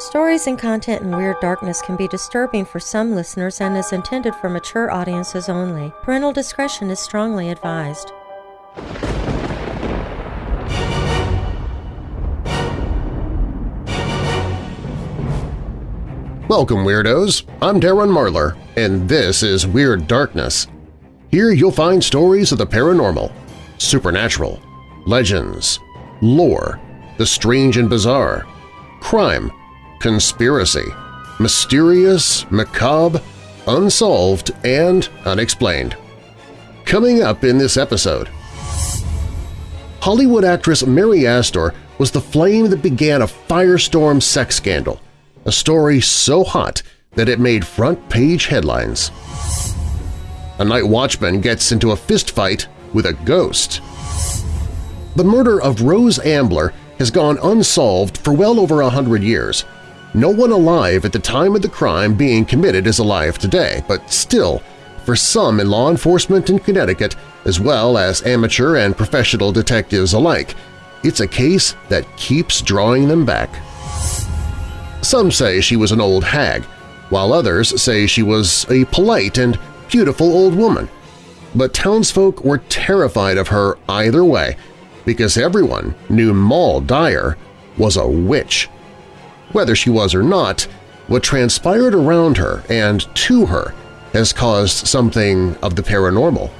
Stories and content in Weird Darkness can be disturbing for some listeners and is intended for mature audiences only. Parental discretion is strongly advised. Welcome, Weirdos! I'm Darren Marlar, and this is Weird Darkness. Here you'll find stories of the paranormal, supernatural, legends, lore, the strange and bizarre, crime, conspiracy, mysterious, macabre, unsolved, and unexplained. Coming up in this episode… Hollywood actress Mary Astor was the flame that began a firestorm sex scandal, a story so hot that it made front-page headlines. A night watchman gets into a fistfight with a ghost. The murder of Rose Ambler has gone unsolved for well over a hundred years. No one alive at the time of the crime being committed is alive today, but still, for some in law enforcement in Connecticut, as well as amateur and professional detectives alike, it's a case that keeps drawing them back. Some say she was an old hag, while others say she was a polite and beautiful old woman. But townsfolk were terrified of her either way because everyone knew Moll Dyer was a witch. Whether she was or not, what transpired around her and to her has caused something of the paranormal.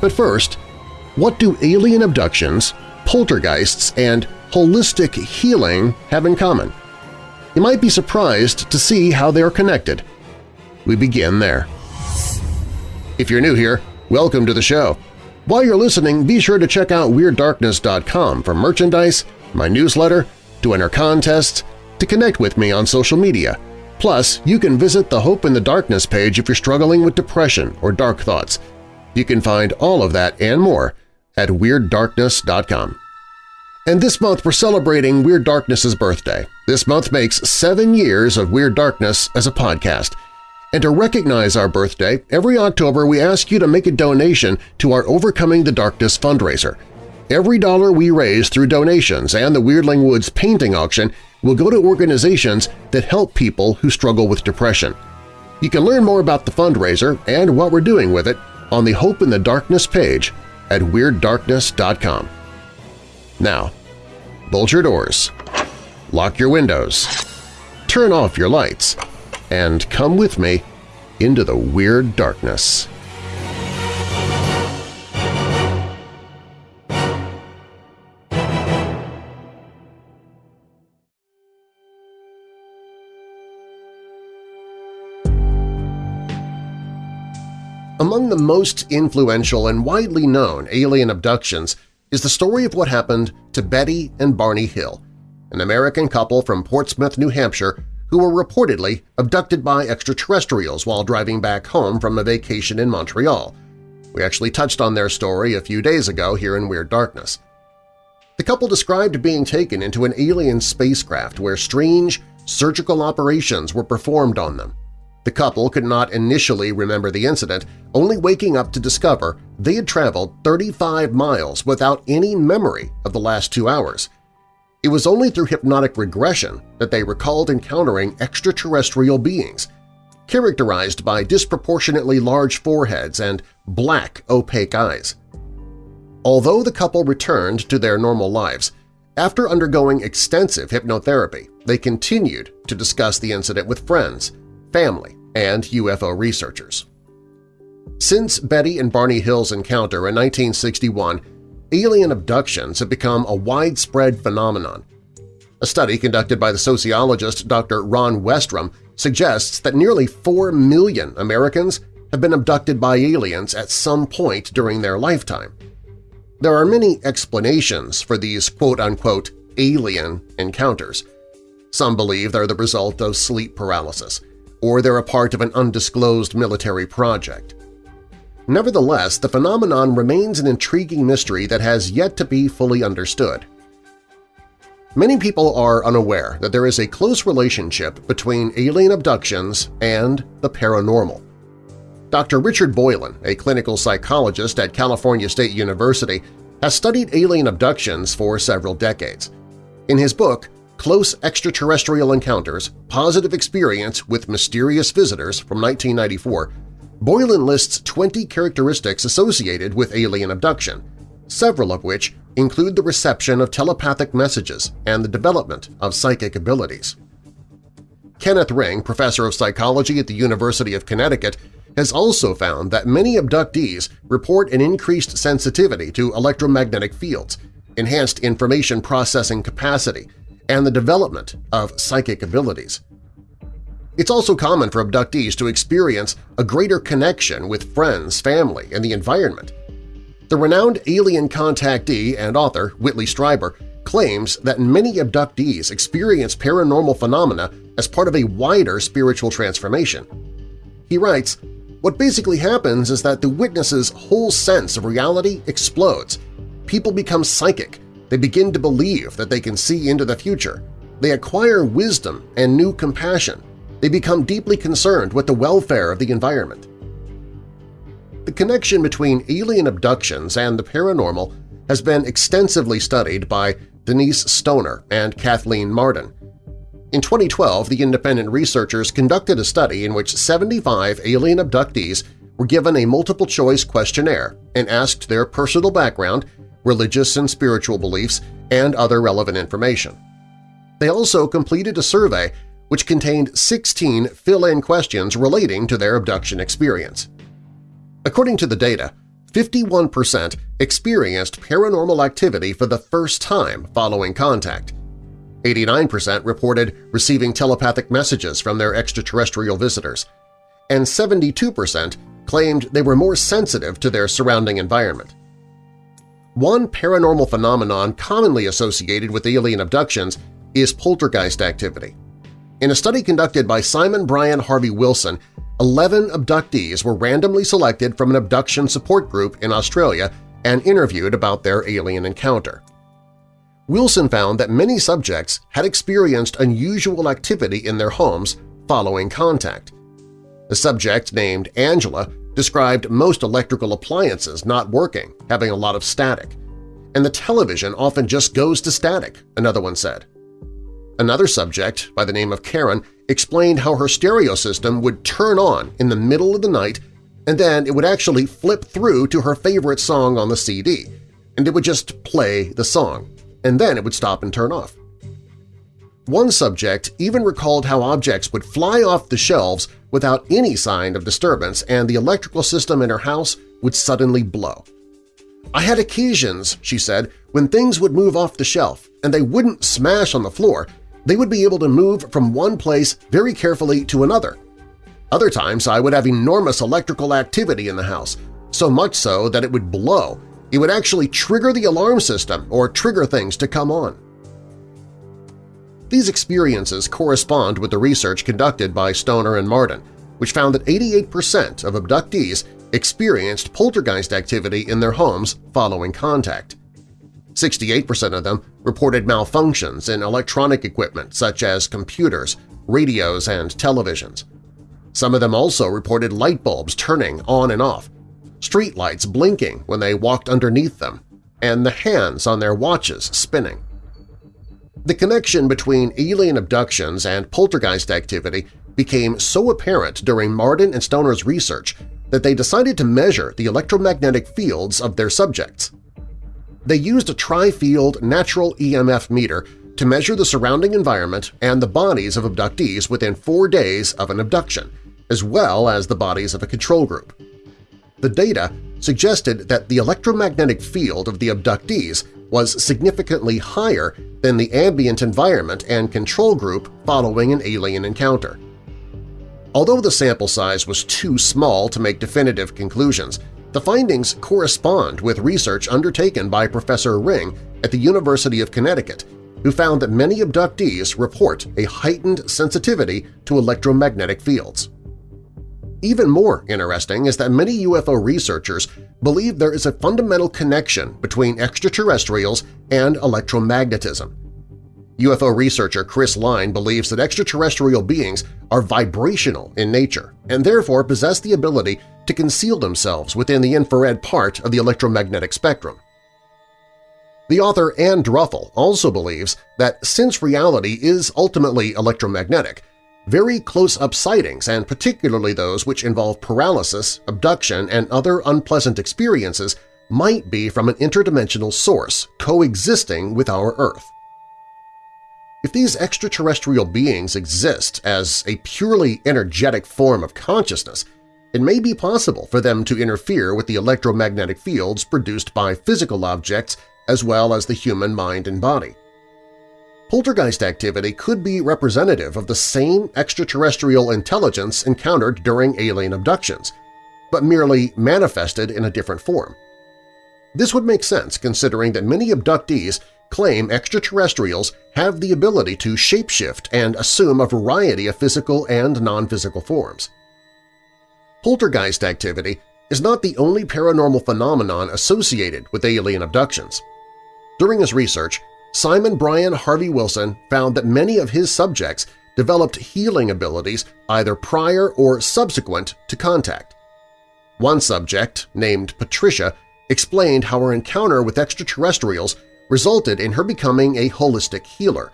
But first, what do alien abductions, poltergeists, and holistic healing have in common? You might be surprised to see how they are connected. We begin there. If you're new here, welcome to the show. While you're listening, be sure to check out WeirdDarkness.com for merchandise, my newsletter, to enter contests, to connect with me on social media. Plus, you can visit the Hope in the Darkness page if you're struggling with depression or dark thoughts. You can find all of that and more at WeirdDarkness.com. And this month we're celebrating Weird Darkness's birthday. This month makes seven years of Weird Darkness as a podcast. And to recognize our birthday, every October we ask you to make a donation to our Overcoming the Darkness fundraiser. Every dollar we raise through donations and the Weirdling Woods painting auction will go to organizations that help people who struggle with depression. You can learn more about the fundraiser and what we're doing with it on the Hope in the Darkness page at WeirdDarkness.com. Now, bolt your doors, lock your windows, turn off your lights, and come with me into the Weird Darkness. The most influential and widely known alien abductions is the story of what happened to Betty and Barney Hill, an American couple from Portsmouth, New Hampshire who were reportedly abducted by extraterrestrials while driving back home from a vacation in Montreal. We actually touched on their story a few days ago here in Weird Darkness. The couple described being taken into an alien spacecraft where strange surgical operations were performed on them. The couple could not initially remember the incident, only waking up to discover they had traveled 35 miles without any memory of the last two hours. It was only through hypnotic regression that they recalled encountering extraterrestrial beings, characterized by disproportionately large foreheads and black, opaque eyes. Although the couple returned to their normal lives, after undergoing extensive hypnotherapy, they continued to discuss the incident with friends, family, and UFO researchers. Since Betty and Barney Hill's encounter in 1961, alien abductions have become a widespread phenomenon. A study conducted by the sociologist Dr. Ron Westrum suggests that nearly 4 million Americans have been abducted by aliens at some point during their lifetime. There are many explanations for these quote-unquote alien encounters. Some believe they're the result of sleep paralysis, or they're a part of an undisclosed military project. Nevertheless, the phenomenon remains an intriguing mystery that has yet to be fully understood. Many people are unaware that there is a close relationship between alien abductions and the paranormal. Dr. Richard Boylan, a clinical psychologist at California State University, has studied alien abductions for several decades. In his book, Close Extraterrestrial Encounters – Positive Experience with Mysterious Visitors from 1994, Boylan lists 20 characteristics associated with alien abduction, several of which include the reception of telepathic messages and the development of psychic abilities. Kenneth Ring, professor of psychology at the University of Connecticut, has also found that many abductees report an increased sensitivity to electromagnetic fields, enhanced information processing capacity, and the development of psychic abilities. It's also common for abductees to experience a greater connection with friends, family, and the environment. The renowned alien contactee and author Whitley Strieber claims that many abductees experience paranormal phenomena as part of a wider spiritual transformation. He writes, What basically happens is that the witness's whole sense of reality explodes. People become psychic. They begin to believe that they can see into the future. They acquire wisdom and new compassion. They become deeply concerned with the welfare of the environment. The connection between alien abductions and the paranormal has been extensively studied by Denise Stoner and Kathleen Marden. In 2012, the independent researchers conducted a study in which 75 alien abductees were given a multiple-choice questionnaire and asked their personal background, religious and spiritual beliefs, and other relevant information. They also completed a survey which contained 16 fill-in questions relating to their abduction experience. According to the data, 51% experienced paranormal activity for the first time following contact. 89% reported receiving telepathic messages from their extraterrestrial visitors, and 72% claimed they were more sensitive to their surrounding environment. One paranormal phenomenon commonly associated with alien abductions is poltergeist activity. In a study conducted by Simon Brian Harvey Wilson 11 abductees were randomly selected from an abduction support group in Australia and interviewed about their alien encounter. Wilson found that many subjects had experienced unusual activity in their homes following contact. A subject named Angela described most electrical appliances not working, having a lot of static. And the television often just goes to static, another one said. Another subject, by the name of Karen, explained how her stereo system would turn on in the middle of the night and then it would actually flip through to her favorite song on the CD, and it would just play the song, and then it would stop and turn off. One subject even recalled how objects would fly off the shelves without any sign of disturbance and the electrical system in her house would suddenly blow. I had occasions, she said, when things would move off the shelf and they wouldn't smash on the floor, they would be able to move from one place very carefully to another. Other times I would have enormous electrical activity in the house, so much so that it would blow. It would actually trigger the alarm system or trigger things to come on. These experiences correspond with the research conducted by Stoner and Marden, which found that 88% of abductees experienced poltergeist activity in their homes following contact. 68% of them reported malfunctions in electronic equipment such as computers, radios, and televisions. Some of them also reported light bulbs turning on and off, streetlights blinking when they walked underneath them, and the hands on their watches spinning. The connection between alien abductions and poltergeist activity became so apparent during Marden and Stoner's research that they decided to measure the electromagnetic fields of their subjects. They used a tri-field natural EMF meter to measure the surrounding environment and the bodies of abductees within four days of an abduction, as well as the bodies of a control group. The data suggested that the electromagnetic field of the abductees was significantly higher than the ambient environment and control group following an alien encounter. Although the sample size was too small to make definitive conclusions, the findings correspond with research undertaken by Professor Ring at the University of Connecticut, who found that many abductees report a heightened sensitivity to electromagnetic fields. Even more interesting is that many UFO researchers believe there is a fundamental connection between extraterrestrials and electromagnetism. UFO researcher Chris Line believes that extraterrestrial beings are vibrational in nature and therefore possess the ability to conceal themselves within the infrared part of the electromagnetic spectrum. The author Ann Druffel also believes that since reality is ultimately electromagnetic, very close-up sightings, and particularly those which involve paralysis, abduction, and other unpleasant experiences, might be from an interdimensional source coexisting with our Earth. If these extraterrestrial beings exist as a purely energetic form of consciousness, it may be possible for them to interfere with the electromagnetic fields produced by physical objects as well as the human mind and body. Poltergeist activity could be representative of the same extraterrestrial intelligence encountered during alien abductions, but merely manifested in a different form. This would make sense considering that many abductees claim extraterrestrials have the ability to shapeshift and assume a variety of physical and non-physical forms. Poltergeist activity is not the only paranormal phenomenon associated with alien abductions. During his research, Simon Brian Harvey Wilson found that many of his subjects developed healing abilities either prior or subsequent to contact. One subject, named Patricia, explained how her encounter with extraterrestrials resulted in her becoming a holistic healer.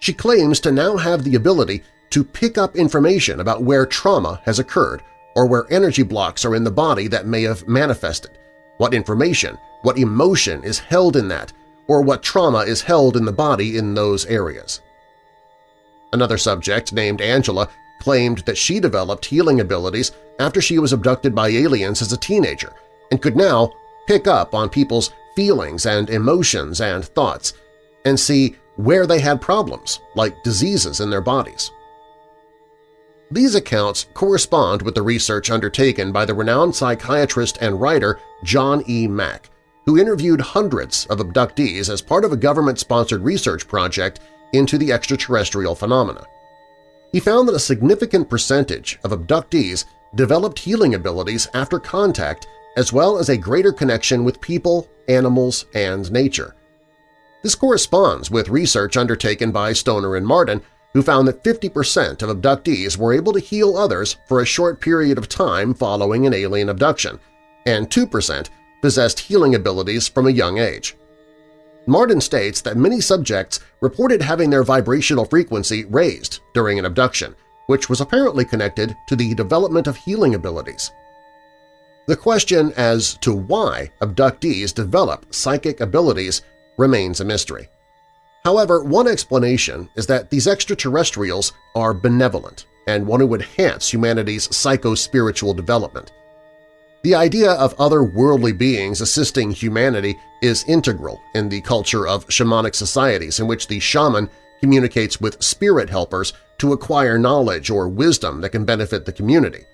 She claims to now have the ability to pick up information about where trauma has occurred or where energy blocks are in the body that may have manifested, what information, what emotion is held in that, or what trauma is held in the body in those areas. Another subject, named Angela, claimed that she developed healing abilities after she was abducted by aliens as a teenager and could now pick up on people's feelings and emotions and thoughts and see where they had problems, like diseases in their bodies. These accounts correspond with the research undertaken by the renowned psychiatrist and writer John E. Mack, who interviewed hundreds of abductees as part of a government-sponsored research project into the extraterrestrial phenomena. He found that a significant percentage of abductees developed healing abilities after contact as well as a greater connection with people, animals, and nature. This corresponds with research undertaken by Stoner and Marden, who found that 50% of abductees were able to heal others for a short period of time following an alien abduction, and 2% possessed healing abilities from a young age. Marden states that many subjects reported having their vibrational frequency raised during an abduction, which was apparently connected to the development of healing abilities. The question as to why abductees develop psychic abilities remains a mystery. However, one explanation is that these extraterrestrials are benevolent and want to enhance humanity's psycho-spiritual development. The idea of other worldly beings assisting humanity is integral in the culture of shamanic societies in which the shaman communicates with spirit helpers to acquire knowledge or wisdom that can benefit the community.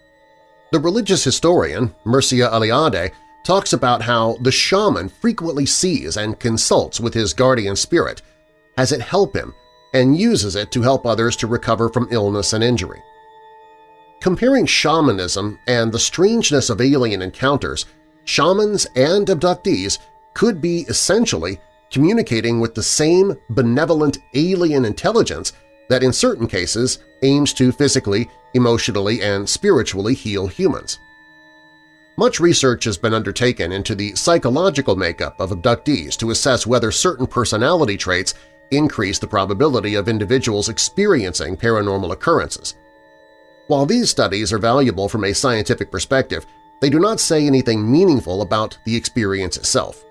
The religious historian Mircea Eliade talks about how the shaman frequently sees and consults with his guardian spirit, has it help him, and uses it to help others to recover from illness and injury. Comparing shamanism and the strangeness of alien encounters, shamans and abductees could be essentially communicating with the same benevolent alien intelligence that in certain cases aims to physically, emotionally, and spiritually heal humans. Much research has been undertaken into the psychological makeup of abductees to assess whether certain personality traits increase the probability of individuals experiencing paranormal occurrences. While these studies are valuable from a scientific perspective, they do not say anything meaningful about the experience itself.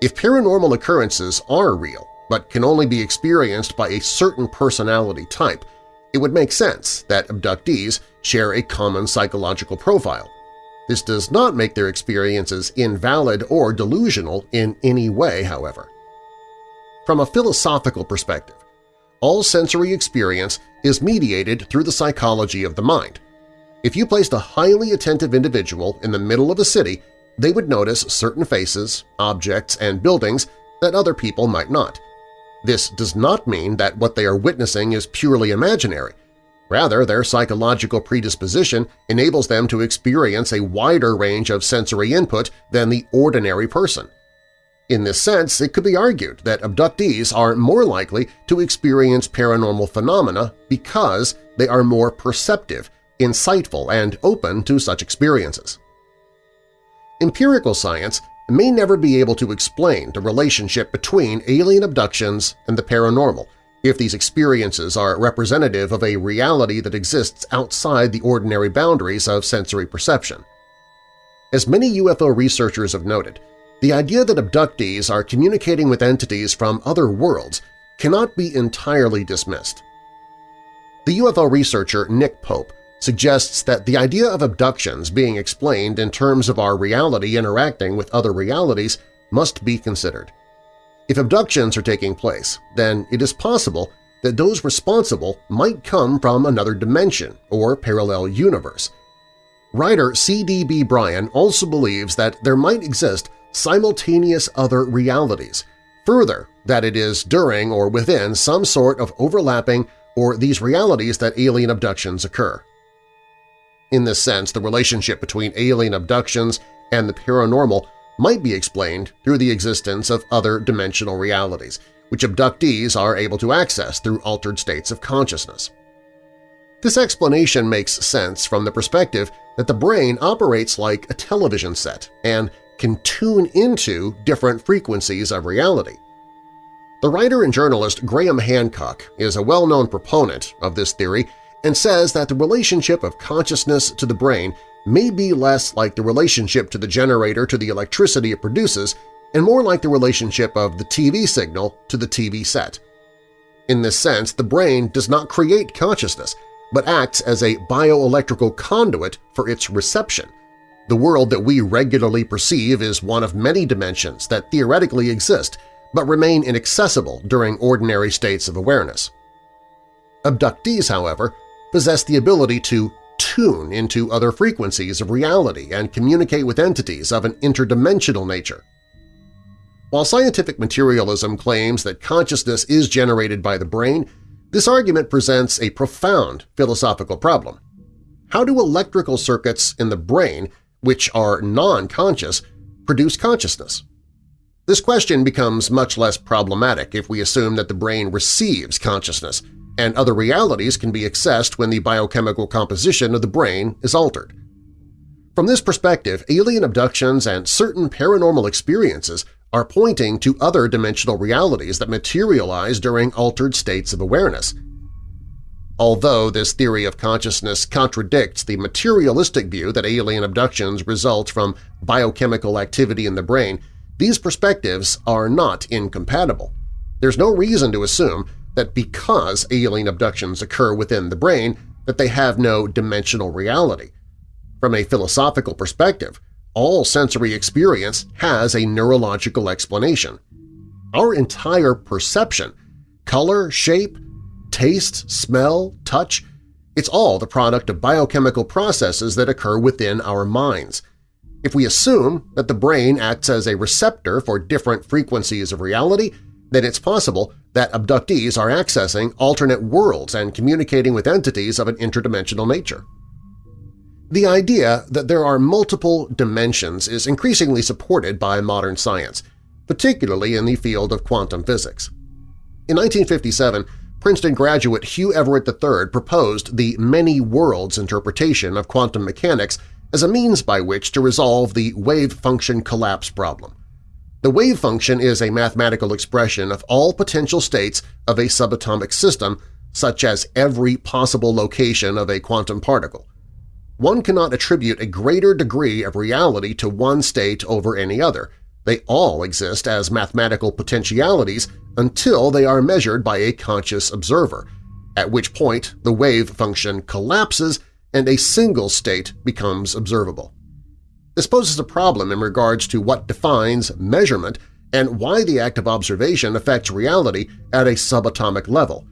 If paranormal occurrences are real but can only be experienced by a certain personality type, it would make sense that abductees share a common psychological profile. This does not make their experiences invalid or delusional in any way, however. From a philosophical perspective, all sensory experience is mediated through the psychology of the mind. If you placed a highly attentive individual in the middle of a city, they would notice certain faces, objects, and buildings that other people might not. This does not mean that what they are witnessing is purely imaginary. Rather, their psychological predisposition enables them to experience a wider range of sensory input than the ordinary person. In this sense, it could be argued that abductees are more likely to experience paranormal phenomena because they are more perceptive, insightful, and open to such experiences. Empirical science may never be able to explain the relationship between alien abductions and the paranormal if these experiences are representative of a reality that exists outside the ordinary boundaries of sensory perception. As many UFO researchers have noted, the idea that abductees are communicating with entities from other worlds cannot be entirely dismissed. The UFO researcher Nick Pope suggests that the idea of abductions being explained in terms of our reality interacting with other realities must be considered. If abductions are taking place, then it is possible that those responsible might come from another dimension or parallel universe. Writer C.D.B. Bryan also believes that there might exist simultaneous other realities, further that it is during or within some sort of overlapping or these realities that alien abductions occur. In this sense, the relationship between alien abductions and the paranormal might be explained through the existence of other dimensional realities, which abductees are able to access through altered states of consciousness. This explanation makes sense from the perspective that the brain operates like a television set and can tune into different frequencies of reality. The writer and journalist Graham Hancock is a well-known proponent of this theory and says that the relationship of consciousness to the brain may be less like the relationship to the generator to the electricity it produces and more like the relationship of the TV signal to the TV set. In this sense, the brain does not create consciousness, but acts as a bioelectrical conduit for its reception. The world that we regularly perceive is one of many dimensions that theoretically exist but remain inaccessible during ordinary states of awareness. Abductees, however, possess the ability to tune into other frequencies of reality and communicate with entities of an interdimensional nature. While scientific materialism claims that consciousness is generated by the brain, this argument presents a profound philosophical problem. How do electrical circuits in the brain, which are non-conscious, produce consciousness? This question becomes much less problematic if we assume that the brain receives consciousness, and other realities can be accessed when the biochemical composition of the brain is altered. From this perspective, alien abductions and certain paranormal experiences are pointing to other dimensional realities that materialize during altered states of awareness. Although this theory of consciousness contradicts the materialistic view that alien abductions result from biochemical activity in the brain, these perspectives are not incompatible. There's no reason to assume that because alien abductions occur within the brain that they have no dimensional reality. From a philosophical perspective, all sensory experience has a neurological explanation. Our entire perception – color, shape, taste, smell, touch – it's all the product of biochemical processes that occur within our minds. If we assume that the brain acts as a receptor for different frequencies of reality, then it's possible that abductees are accessing alternate worlds and communicating with entities of an interdimensional nature. The idea that there are multiple dimensions is increasingly supported by modern science, particularly in the field of quantum physics. In 1957, Princeton graduate Hugh Everett III proposed the many worlds interpretation of quantum mechanics as a means by which to resolve the wave function collapse problem. The wave function is a mathematical expression of all potential states of a subatomic system, such as every possible location of a quantum particle. One cannot attribute a greater degree of reality to one state over any other. They all exist as mathematical potentialities until they are measured by a conscious observer, at which point the wave function collapses and a single state becomes observable. This poses a problem in regards to what defines measurement and why the act of observation affects reality at a subatomic level.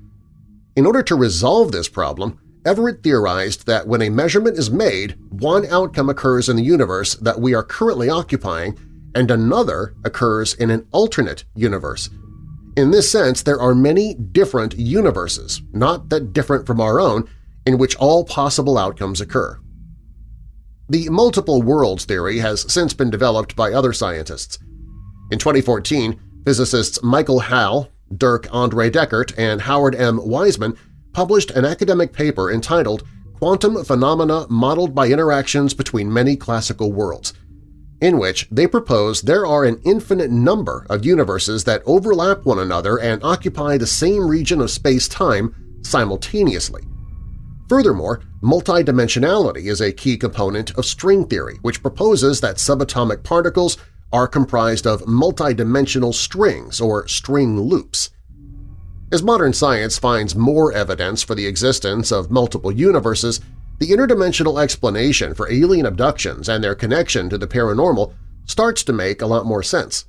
In order to resolve this problem, Everett theorized that when a measurement is made, one outcome occurs in the universe that we are currently occupying and another occurs in an alternate universe. In this sense, there are many different universes, not that different from our own, in which all possible outcomes occur. The multiple worlds theory has since been developed by other scientists. In 2014, physicists Michael Hall, Dirk Andre Deckert, and Howard M. Wiseman published an academic paper entitled Quantum Phenomena Modeled by Interactions Between Many Classical Worlds. In which they propose there are an infinite number of universes that overlap one another and occupy the same region of space-time simultaneously. Furthermore, multidimensionality is a key component of string theory, which proposes that subatomic particles are comprised of multidimensional strings or string loops. As modern science finds more evidence for the existence of multiple universes, the interdimensional explanation for alien abductions and their connection to the paranormal starts to make a lot more sense.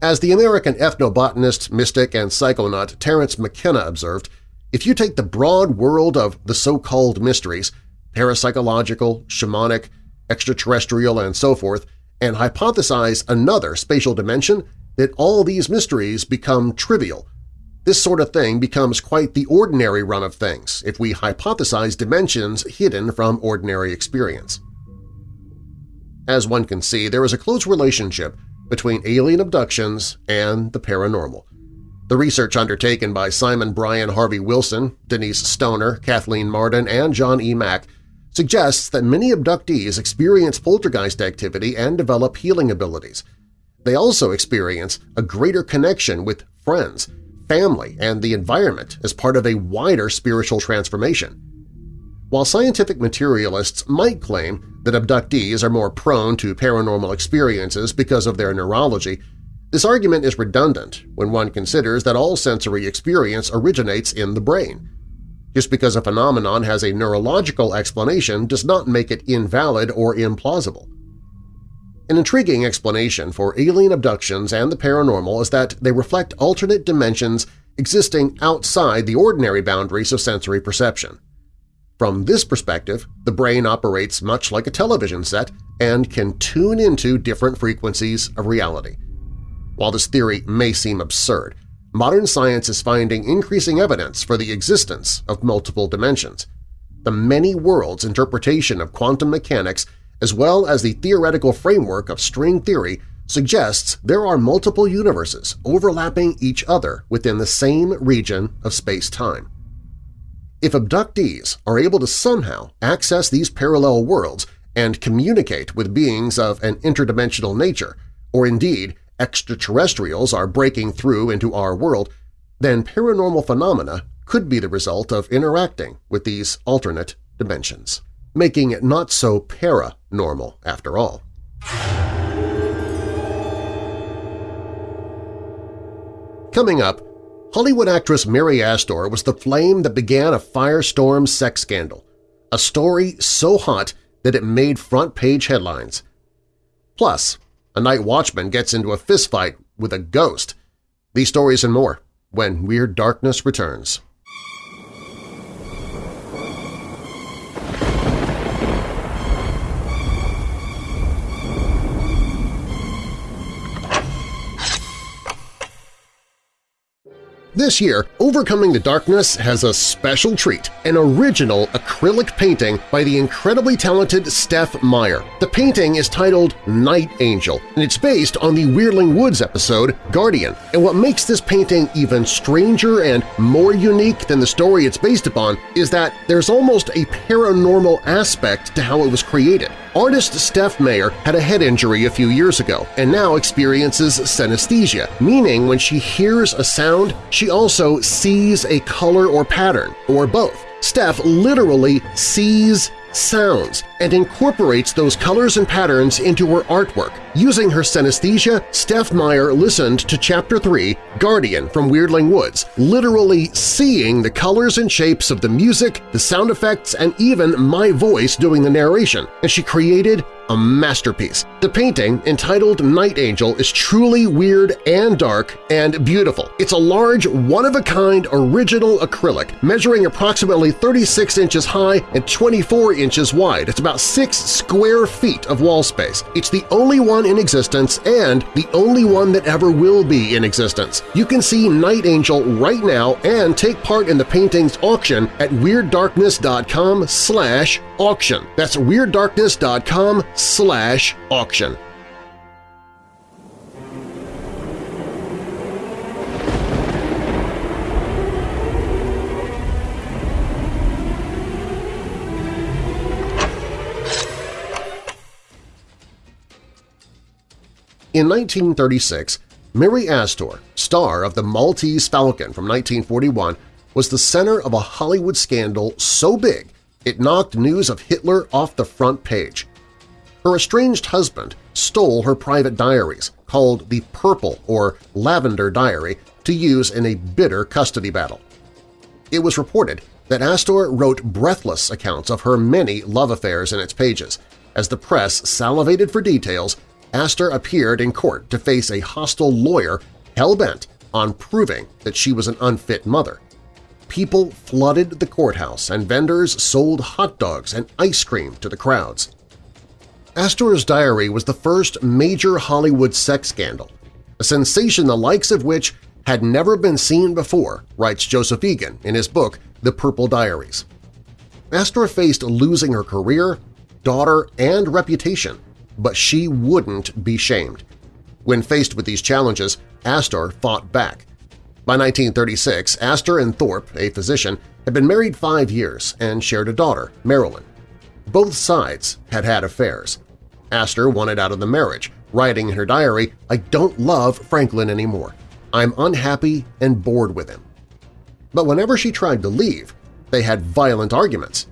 As the American ethnobotanist, mystic, and psychonaut Terence McKenna observed, if you take the broad world of the so-called mysteries – parapsychological, shamanic, extraterrestrial, and so forth – and hypothesize another spatial dimension, that all these mysteries become trivial. This sort of thing becomes quite the ordinary run of things if we hypothesize dimensions hidden from ordinary experience. As one can see, there is a close relationship between alien abductions and the paranormal. The research undertaken by Simon Brian Harvey Wilson, Denise Stoner, Kathleen Marden, and John E. Mack suggests that many abductees experience poltergeist activity and develop healing abilities. They also experience a greater connection with friends, family, and the environment as part of a wider spiritual transformation. While scientific materialists might claim that abductees are more prone to paranormal experiences because of their neurology, this argument is redundant when one considers that all sensory experience originates in the brain. Just because a phenomenon has a neurological explanation does not make it invalid or implausible. An intriguing explanation for alien abductions and the paranormal is that they reflect alternate dimensions existing outside the ordinary boundaries of sensory perception. From this perspective, the brain operates much like a television set and can tune into different frequencies of reality. While this theory may seem absurd, modern science is finding increasing evidence for the existence of multiple dimensions. The many worlds interpretation of quantum mechanics as well as the theoretical framework of string theory suggests there are multiple universes overlapping each other within the same region of space-time. If abductees are able to somehow access these parallel worlds and communicate with beings of an interdimensional nature, or indeed extraterrestrials are breaking through into our world, then paranormal phenomena could be the result of interacting with these alternate dimensions, making it not so paranormal after all. Coming up, Hollywood actress Mary Astor was the flame that began a firestorm sex scandal, a story so hot that it made front-page headlines. Plus, a night watchman gets into a fistfight with a ghost. These stories and more when Weird Darkness returns. This year, Overcoming the Darkness has a special treat, an original acrylic painting by the incredibly talented Steph Meyer. The painting is titled Night Angel, and it's based on the Weirdling Woods episode Guardian. And what makes this painting even stranger and more unique than the story it's based upon is that there's almost a paranormal aspect to how it was created. Artist Steph Meyer had a head injury a few years ago and now experiences synesthesia, meaning when she hears a sound, she also sees a color or pattern, or both. Steph literally sees sounds and incorporates those colors and patterns into her artwork. Using her synesthesia, Steph Meyer listened to Chapter 3, Guardian from Weirdling Woods, literally seeing the colors and shapes of the music, the sound effects, and even my voice doing the narration, and she created a masterpiece. The painting, entitled Night Angel, is truly weird and dark and beautiful. It's a large, one-of-a-kind original acrylic, measuring approximately 36 inches high and 24 inches wide. It's about 6 square feet of wall space. It's the only one in existence and the only one that ever will be in existence. You can see Night Angel right now and take part in the painting's auction at WeirdDarkness.com slash auction. That's WeirdDarkness.com slash auction. In 1936, Mary Astor, star of The Maltese Falcon from 1941, was the center of a Hollywood scandal so big it knocked news of Hitler off the front page. Her estranged husband stole her private diaries, called the Purple or Lavender Diary, to use in a bitter custody battle. It was reported that Astor wrote breathless accounts of her many love affairs in its pages. As the press salivated for details, Astor appeared in court to face a hostile lawyer hell-bent on proving that she was an unfit mother. People flooded the courthouse and vendors sold hot dogs and ice cream to the crowds. Astor's diary was the first major Hollywood sex scandal, a sensation the likes of which had never been seen before, writes Joseph Egan in his book The Purple Diaries. Astor faced losing her career, daughter, and reputation, but she wouldn't be shamed. When faced with these challenges, Astor fought back. By 1936, Astor and Thorpe, a physician, had been married five years and shared a daughter, Marilyn. Both sides had had affairs. Astor wanted out of the marriage, writing in her diary, I don't love Franklin anymore. I'm unhappy and bored with him. But whenever she tried to leave, they had violent arguments.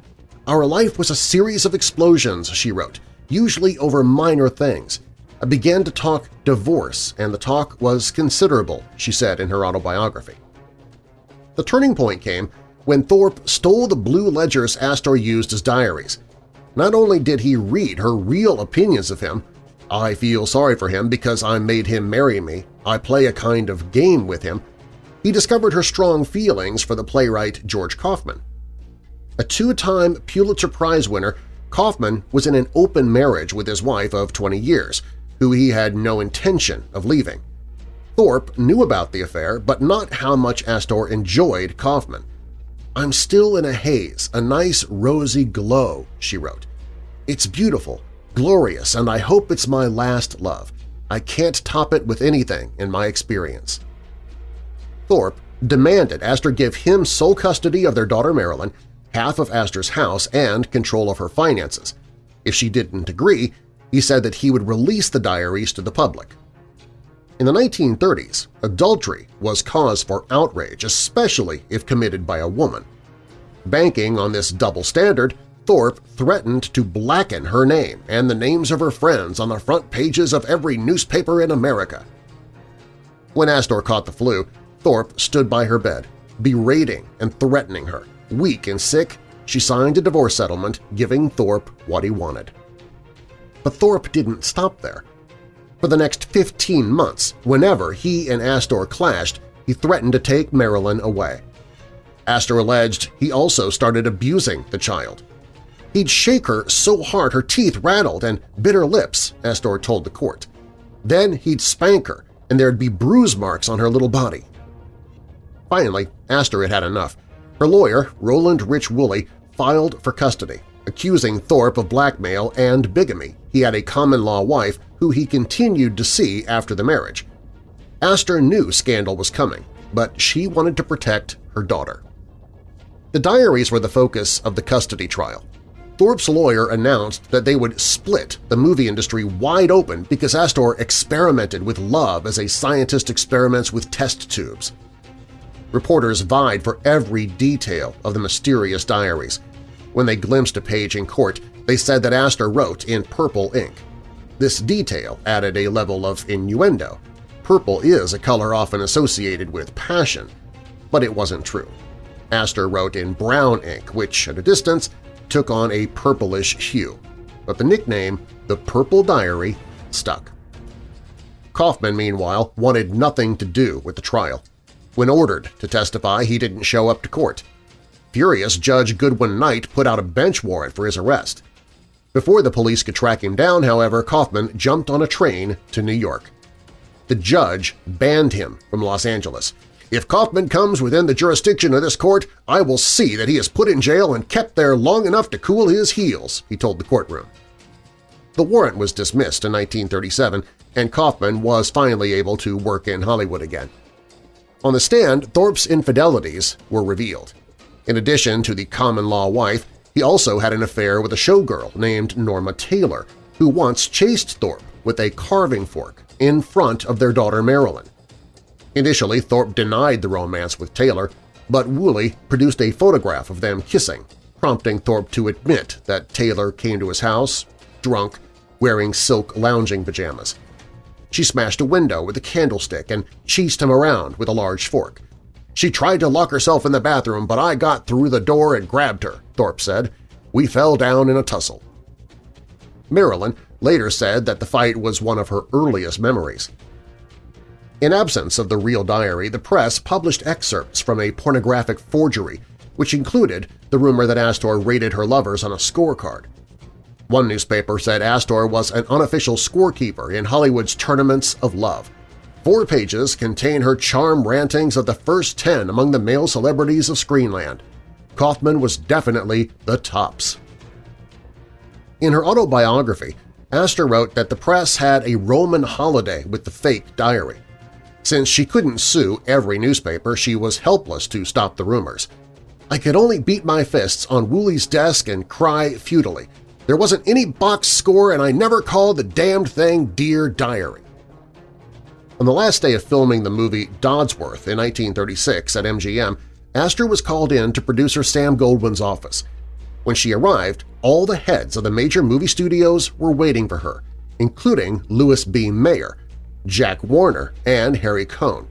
Our life was a series of explosions, she wrote, usually over minor things. I began to talk divorce, and the talk was considerable, she said in her autobiography. The turning point came when Thorpe stole the blue ledgers Astor used as diaries. Not only did he read her real opinions of him, I feel sorry for him because I made him marry me, I play a kind of game with him, he discovered her strong feelings for the playwright George Kaufman. A two-time Pulitzer Prize winner, Kaufman was in an open marriage with his wife of 20 years, who he had no intention of leaving. Thorpe knew about the affair, but not how much Astor enjoyed Kaufman. I'm still in a haze, a nice rosy glow, she wrote. It's beautiful, glorious, and I hope it's my last love. I can't top it with anything in my experience. Thorpe demanded Astor give him sole custody of their daughter Marilyn, half of Astor's house, and control of her finances. If she didn't agree, he said that he would release the diaries to the public. In the 1930s, adultery was cause for outrage, especially if committed by a woman. Banking on this double standard, Thorpe threatened to blacken her name and the names of her friends on the front pages of every newspaper in America. When Astor caught the flu, Thorpe stood by her bed, berating and threatening her. Weak and sick, she signed a divorce settlement giving Thorpe what he wanted. But Thorpe didn't stop there. For the next 15 months, whenever he and Astor clashed, he threatened to take Marilyn away. Astor alleged he also started abusing the child. He'd shake her so hard her teeth rattled and bit her lips, Astor told the court. Then he'd spank her, and there'd be bruise marks on her little body. Finally, Astor had had enough. Her lawyer, Roland Rich Woolley, filed for custody, accusing Thorpe of blackmail and bigamy. He had a common-law wife who he continued to see after the marriage. Astor knew scandal was coming, but she wanted to protect her daughter. The diaries were the focus of the custody trial. Thorpe's lawyer announced that they would split the movie industry wide open because Astor experimented with love as a scientist experiments with test tubes. Reporters vied for every detail of the mysterious diaries. When they glimpsed a page in court, they said that Astor wrote in purple ink. This detail added a level of innuendo. Purple is a color often associated with passion, but it wasn't true. Astor wrote in brown ink, which, at a distance, took on a purplish hue, but the nickname, the Purple Diary, stuck. Kaufman, meanwhile, wanted nothing to do with the trial. When ordered to testify, he didn't show up to court. Furious, Judge Goodwin Knight put out a bench warrant for his arrest. Before the police could track him down, however, Kaufman jumped on a train to New York. The judge banned him from Los Angeles. If Kaufman comes within the jurisdiction of this court, I will see that he is put in jail and kept there long enough to cool his heels, he told the courtroom. The warrant was dismissed in 1937, and Kaufman was finally able to work in Hollywood again. On the stand, Thorpe's infidelities were revealed. In addition to the common-law wife, he also had an affair with a showgirl named Norma Taylor, who once chased Thorpe with a carving fork in front of their daughter Marilyn. Initially, Thorpe denied the romance with Taylor, but Woolley produced a photograph of them kissing, prompting Thorpe to admit that Taylor came to his house, drunk, wearing silk lounging pajamas. She smashed a window with a candlestick and cheesed him around with a large fork. She tried to lock herself in the bathroom, but I got through the door and grabbed her, Thorpe said. We fell down in a tussle. Marilyn later said that the fight was one of her earliest memories. In absence of the real diary, the press published excerpts from a pornographic forgery, which included the rumor that Astor rated her lovers on a scorecard. One newspaper said Astor was an unofficial scorekeeper in Hollywood's Tournaments of Love. Four pages contain her charm rantings of the first ten among the male celebrities of Screenland. Kaufman was definitely the tops. In her autobiography, Astor wrote that the press had a Roman holiday with the fake diary. Since she couldn't sue every newspaper, she was helpless to stop the rumors. I could only beat my fists on Woolley's desk and cry futilely. There wasn't any box score and I never called the damned thing Dear Diary. On the last day of filming the movie Dodsworth in 1936 at MGM, Astor was called in to producer Sam Goldwyn's office. When she arrived, all the heads of the major movie studios were waiting for her, including Louis B. Mayer, Jack Warner, and Harry Cohn.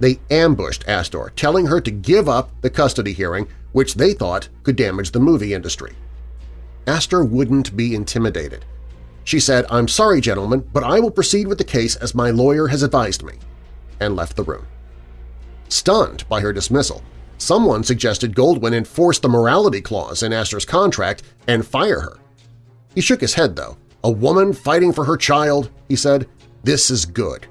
They ambushed Astor, telling her to give up the custody hearing, which they thought could damage the movie industry. Astor wouldn't be intimidated. She said, I'm sorry, gentlemen, but I will proceed with the case as my lawyer has advised me, and left the room. Stunned by her dismissal, someone suggested Goldwyn enforce the morality clause in Astor's contract and fire her. He shook his head, though. A woman fighting for her child, he said, this is good.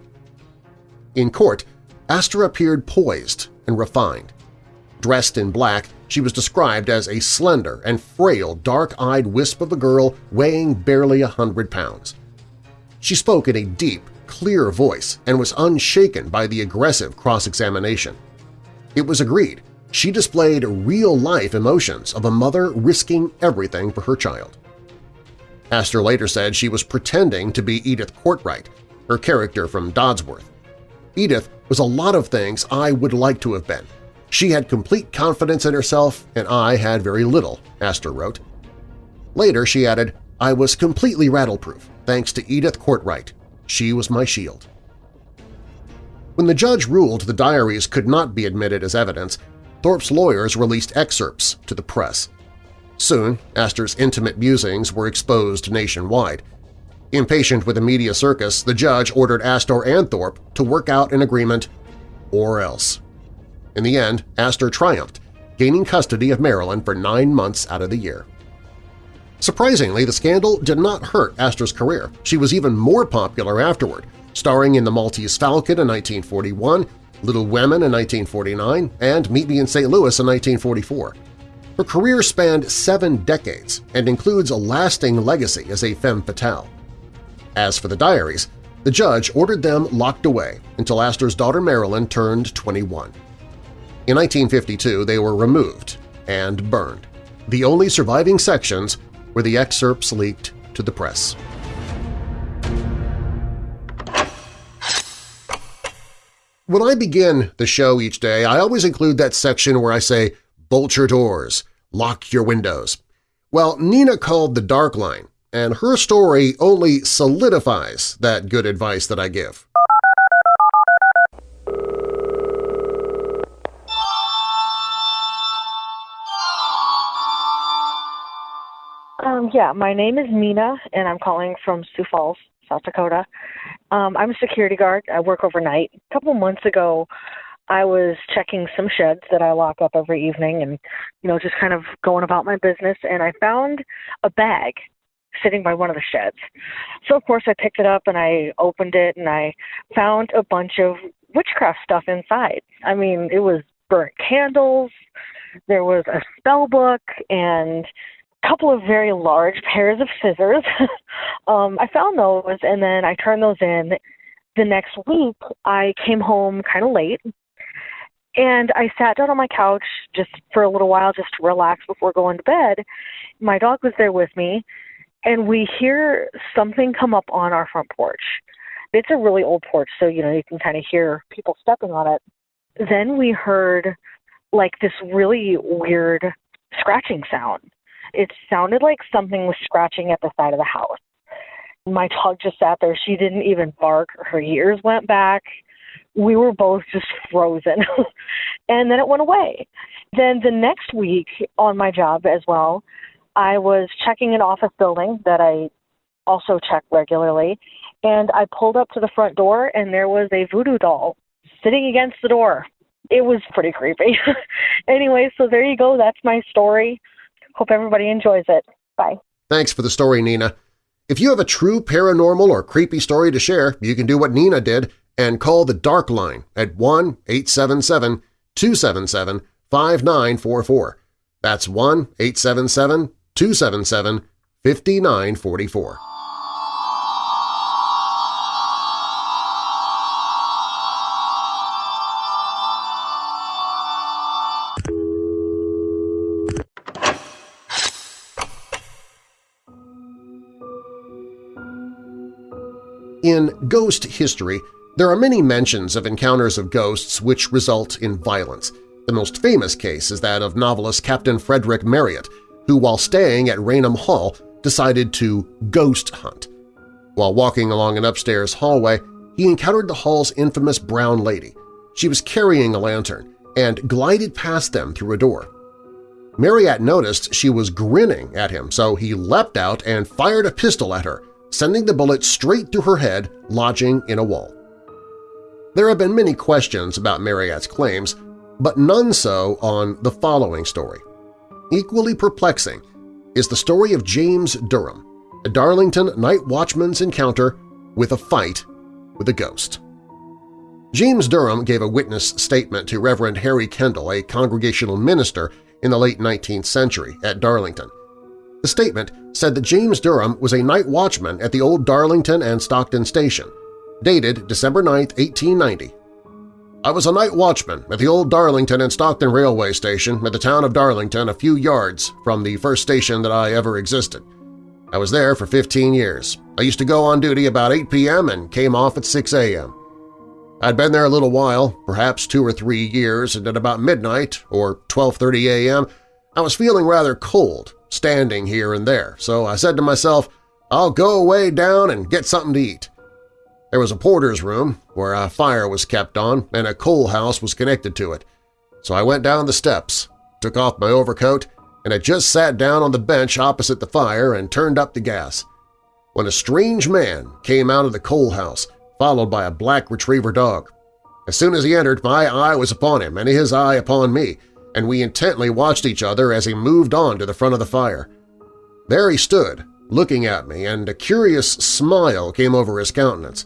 In court, Astor appeared poised and refined. Dressed in black, she was described as a slender and frail, dark-eyed wisp of a girl weighing barely a hundred pounds. She spoke in a deep, clear voice and was unshaken by the aggressive cross-examination. It was agreed she displayed real-life emotions of a mother risking everything for her child. Astor later said she was pretending to be Edith Cortright, her character from Dodsworth. Edith was a lot of things I would like to have been. She had complete confidence in herself and I had very little, Astor wrote. Later she added, I was completely rattleproof, thanks to Edith Cortright. She was my shield. When the judge ruled the diaries could not be admitted as evidence, Thorpe's lawyers released excerpts to the press. Soon, Astor's intimate musings were exposed nationwide – Impatient with the media circus, the judge ordered Astor and Thorpe to work out an agreement or else. In the end, Astor triumphed, gaining custody of Marilyn for nine months out of the year. Surprisingly, the scandal did not hurt Astor's career. She was even more popular afterward, starring in The Maltese Falcon in 1941, Little Women in 1949, and Meet Me in St. Louis in 1944. Her career spanned seven decades and includes a lasting legacy as a femme fatale. As for the diaries, the judge ordered them locked away until Astor's daughter Marilyn turned 21. In 1952, they were removed and burned. The only surviving sections were the excerpts leaked to the press. When I begin the show each day, I always include that section where I say, bolt your doors, lock your windows. Well, Nina called the Dark Line and her story only solidifies that good advice that I give. Yeah, my name is Nina, and I'm calling from Sioux Falls, South Dakota. Um, I'm a security guard. I work overnight. A couple months ago, I was checking some sheds that I lock up every evening and, you know, just kind of going about my business, and I found a bag sitting by one of the sheds. So of course I picked it up and I opened it and I found a bunch of witchcraft stuff inside. I mean, it was burnt candles, there was a spell book and couple of very large pairs of scissors. um I found those and then I turned those in. The next week I came home kind of late and I sat down on my couch just for a little while just to relax before going to bed. My dog was there with me and we hear something come up on our front porch. It's a really old porch, so you know you can kind of hear people stepping on it. Then we heard like this really weird scratching sound. It sounded like something was scratching at the side of the house. My dog just sat there. She didn't even bark. Her ears went back. We were both just frozen. and then it went away. Then the next week on my job as well, I was checking an office building that I also check regularly. And I pulled up to the front door, and there was a voodoo doll sitting against the door. It was pretty creepy. anyway, so there you go. That's my story. Hope everybody enjoys it. Bye. Thanks for the story, Nina. If you have a true paranormal or creepy story to share, you can do what Nina did and call the Dark Line at 1-877-277-5944. That's 1-877-277-5944. In ghost history, there are many mentions of encounters of ghosts which result in violence. The most famous case is that of novelist Captain Frederick Marryat, who while staying at Raynham Hall decided to ghost hunt. While walking along an upstairs hallway, he encountered the hall's infamous brown lady. She was carrying a lantern and glided past them through a door. Marryat noticed she was grinning at him, so he leapt out and fired a pistol at her, sending the bullet straight through her head, lodging in a wall. There have been many questions about Marryat's claims, but none so on the following story. Equally perplexing is the story of James Durham, a Darlington night watchman's encounter with a fight with a ghost. James Durham gave a witness statement to Reverend Harry Kendall, a congregational minister in the late 19th century at Darlington. The statement said that James Durham was a night watchman at the old Darlington and Stockton station, dated December 9, 1890. I was a night watchman at the old Darlington and Stockton railway station at the town of Darlington a few yards from the first station that I ever existed. I was there for 15 years. I used to go on duty about 8 p.m. and came off at 6 a.m. I'd been there a little while, perhaps two or three years, and at about midnight or 12.30 a.m. I was feeling rather cold standing here and there, so I said to myself, I'll go away down and get something to eat. There was a porter's room where a fire was kept on and a coal house was connected to it. So I went down the steps, took off my overcoat, and I just sat down on the bench opposite the fire and turned up the gas. When a strange man came out of the coal house, followed by a black retriever dog. As soon as he entered, my eye was upon him and his eye upon me, and we intently watched each other as he moved on to the front of the fire. There he stood, looking at me, and a curious smile came over his countenance.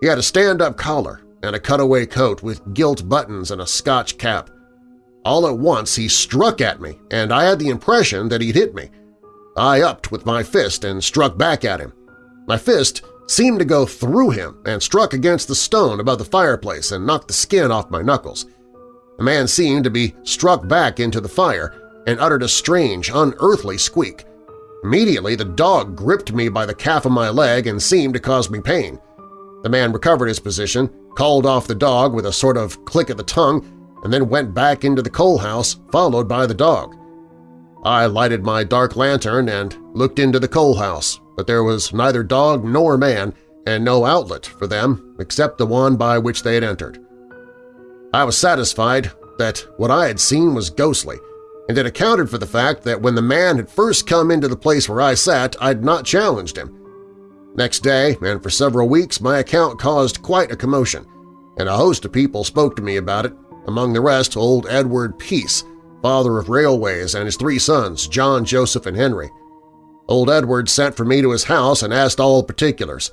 He had a stand-up collar and a cutaway coat with gilt buttons and a Scotch cap. All at once he struck at me, and I had the impression that he'd hit me. I upped with my fist and struck back at him. My fist seemed to go through him and struck against the stone above the fireplace and knocked the skin off my knuckles. The man seemed to be struck back into the fire and uttered a strange, unearthly squeak. Immediately, the dog gripped me by the calf of my leg and seemed to cause me pain. The man recovered his position, called off the dog with a sort of click of the tongue, and then went back into the coal house, followed by the dog. I lighted my dark lantern and looked into the coal house, but there was neither dog nor man and no outlet for them except the one by which they had entered. I was satisfied that what I had seen was ghostly, and it accounted for the fact that when the man had first come into the place where I sat, I'd not challenged him. Next day, and for several weeks, my account caused quite a commotion, and a host of people spoke to me about it, among the rest old Edward Pease, father of railways, and his three sons, John, Joseph, and Henry. Old Edward sent for me to his house and asked all particulars.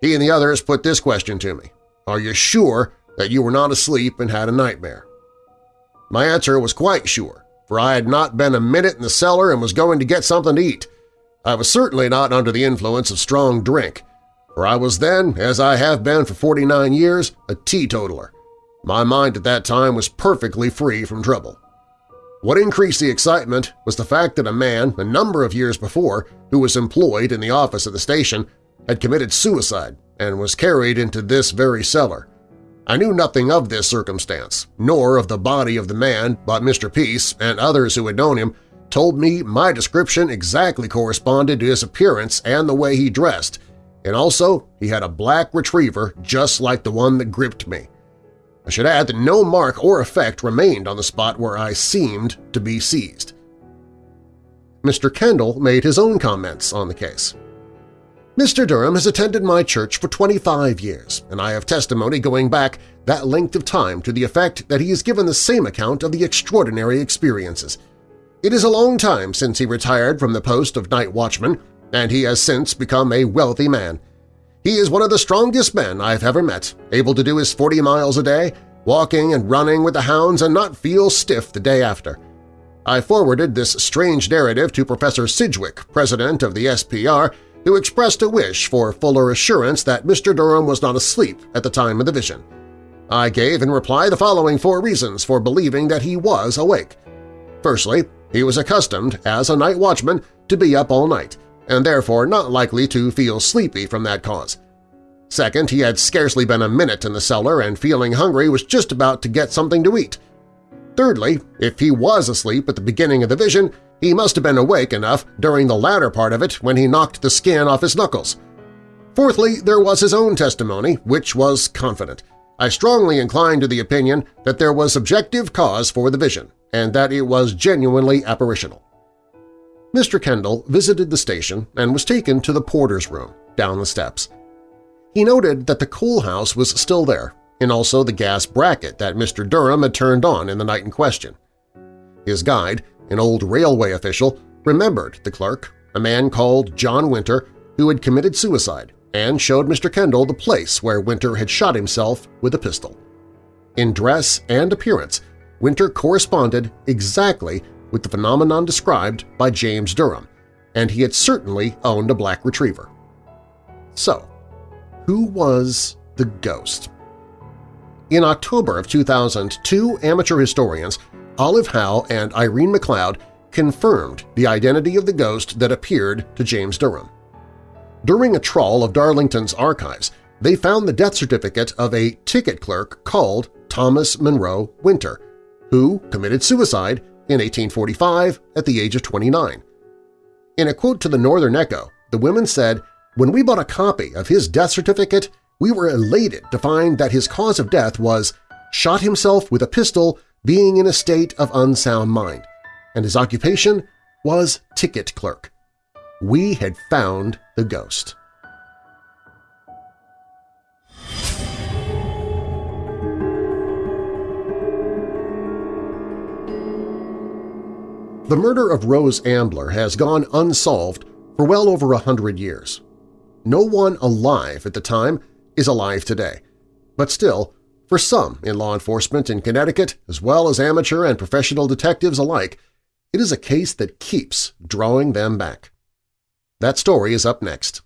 He and the others put this question to me, Are you sure that you were not asleep and had a nightmare? My answer was quite sure, for I had not been a minute in the cellar and was going to get something to eat. I was certainly not under the influence of strong drink, for I was then, as I have been for 49 years, a teetotaler. My mind at that time was perfectly free from trouble. What increased the excitement was the fact that a man, a number of years before, who was employed in the office of the station, had committed suicide and was carried into this very cellar. I knew nothing of this circumstance, nor of the body of the man, but Mr. Pease and others who had known him told me my description exactly corresponded to his appearance and the way he dressed, and also he had a black retriever just like the one that gripped me. I should add that no mark or effect remained on the spot where I seemed to be seized. Mr. Kendall made his own comments on the case. Mr. Durham has attended my church for 25 years, and I have testimony going back that length of time to the effect that he has given the same account of the extraordinary experiences. It is a long time since he retired from the post of night watchman, and he has since become a wealthy man. He is one of the strongest men I've ever met, able to do his 40 miles a day, walking and running with the hounds and not feel stiff the day after. I forwarded this strange narrative to Professor Sidgwick, president of the SPR, who expressed a wish for fuller assurance that Mr. Durham was not asleep at the time of the vision. I gave in reply the following four reasons for believing that he was awake. Firstly, he was accustomed, as a night watchman, to be up all night, and therefore not likely to feel sleepy from that cause. Second, he had scarcely been a minute in the cellar and feeling hungry was just about to get something to eat. Thirdly, if he was asleep at the beginning of the vision, he must have been awake enough during the latter part of it when he knocked the skin off his knuckles. Fourthly, there was his own testimony, which was confident. I strongly incline to the opinion that there was objective cause for the vision, and that it was genuinely apparitional. Mr. Kendall visited the station and was taken to the porter's room, down the steps. He noted that the cool house was still there, and also the gas bracket that Mr. Durham had turned on in the night in question. His guide, an old railway official, remembered the clerk, a man called John Winter, who had committed suicide, and showed Mr. Kendall the place where Winter had shot himself with a pistol. In dress and appearance, Winter corresponded exactly with the phenomenon described by James Durham, and he had certainly owned a black retriever. So, who was the ghost? In October of 2000, two amateur historians Olive Howe and Irene McLeod confirmed the identity of the ghost that appeared to James Durham. During a trawl of Darlington's archives, they found the death certificate of a ticket clerk called Thomas Monroe Winter, who committed suicide in 1845 at the age of 29. In a quote to the Northern Echo, the women said, When we bought a copy of his death certificate, we were elated to find that his cause of death was shot himself with a pistol being in a state of unsound mind, and his occupation was ticket clerk. We had found the ghost. The murder of Rose Ambler has gone unsolved for well over a hundred years. No one alive at the time is alive today, but still, for some in law enforcement in Connecticut, as well as amateur and professional detectives alike, it is a case that keeps drawing them back. That story is up next.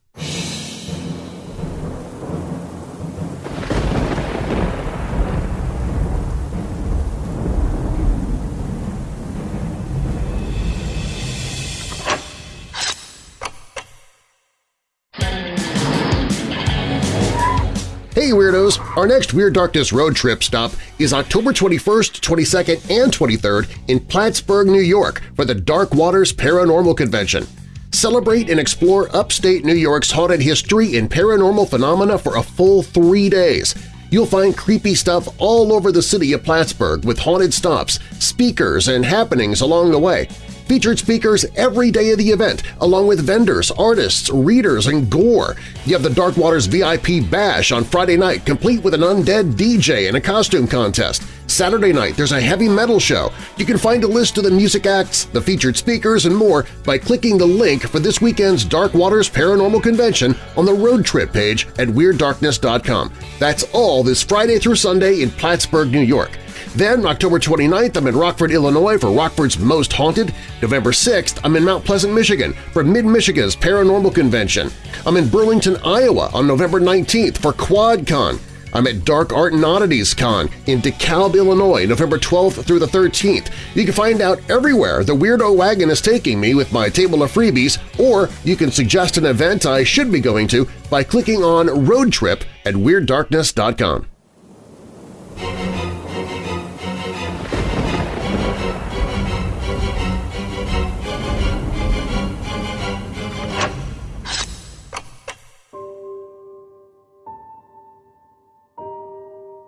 Hey Weirdos! Our next Weird Darkness road trip stop is October 21st, 22nd, and 23rd in Plattsburgh, New York for the Dark Waters Paranormal Convention. Celebrate and explore upstate New York's haunted history and paranormal phenomena for a full three days. You'll find creepy stuff all over the city of Plattsburgh with haunted stops, speakers, and happenings along the way. Featured speakers every day of the event, along with vendors, artists, readers, and gore. You have the Dark Waters VIP Bash on Friday night, complete with an undead DJ and a costume contest. Saturday night, there's a heavy metal show. You can find a list of the music acts, the featured speakers, and more by clicking the link for this weekend's Dark Waters Paranormal Convention on the road trip page at WeirdDarkness.com. That's all this Friday through Sunday in Plattsburgh, New York. Then, October 29th, I'm in Rockford, Illinois for Rockford's Most Haunted. November 6th, I'm in Mount Pleasant, Michigan for Mid-Michigan's Paranormal Convention. I'm in Burlington, Iowa on November 19th for QuadCon. I'm at Dark Art and Oddities Con in DeKalb, Illinois, November 12th through the 13th. You can find out everywhere the Weirdo Wagon is taking me with my table of freebies, or you can suggest an event I should be going to by clicking on Road Trip at WeirdDarkness.com.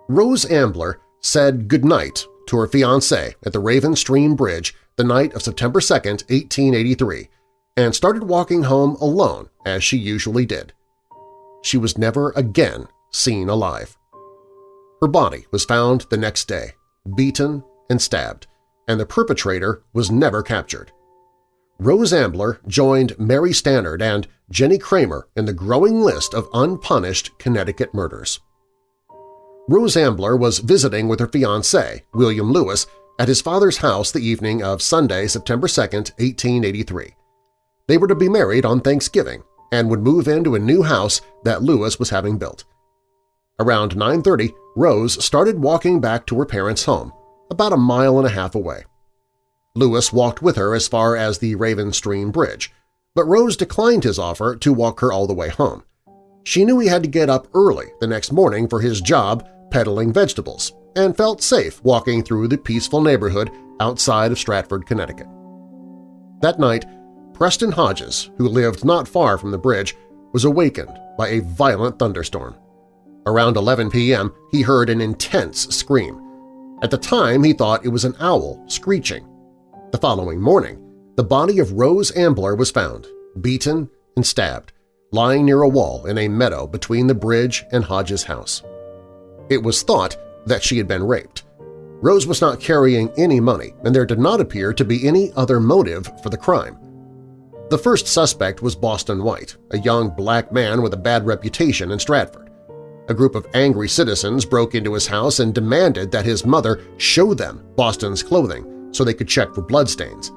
Rose Ambler said goodnight to her fiancé at the Raven Stream Bridge the night of September 2, 1883, and started walking home alone as she usually did. She was never again seen alive. Her body was found the next day, beaten and stabbed, and the perpetrator was never captured. Rose Ambler joined Mary Stannard and Jennie Cramer in the growing list of unpunished Connecticut murders. Rose Ambler was visiting with her fiancé, William Lewis, at his father's house the evening of Sunday, September 2, 1883. They were to be married on Thanksgiving and would move into a new house that Lewis was having built. Around 9.30, Rose started walking back to her parents' home, about a mile and a half away. Lewis walked with her as far as the Raven Stream Bridge, but Rose declined his offer to walk her all the way home. She knew he had to get up early the next morning for his job peddling vegetables and felt safe walking through the peaceful neighborhood outside of Stratford, Connecticut. That night, Preston Hodges, who lived not far from the bridge, was awakened by a violent thunderstorm. Around 11 p.m., he heard an intense scream. At the time, he thought it was an owl screeching. The following morning, the body of Rose Ambler was found, beaten and stabbed, lying near a wall in a meadow between the bridge and Hodges' house. It was thought that she had been raped. Rose was not carrying any money, and there did not appear to be any other motive for the crime. The first suspect was Boston White, a young black man with a bad reputation in Stratford. A group of angry citizens broke into his house and demanded that his mother show them Boston's clothing so they could check for bloodstains.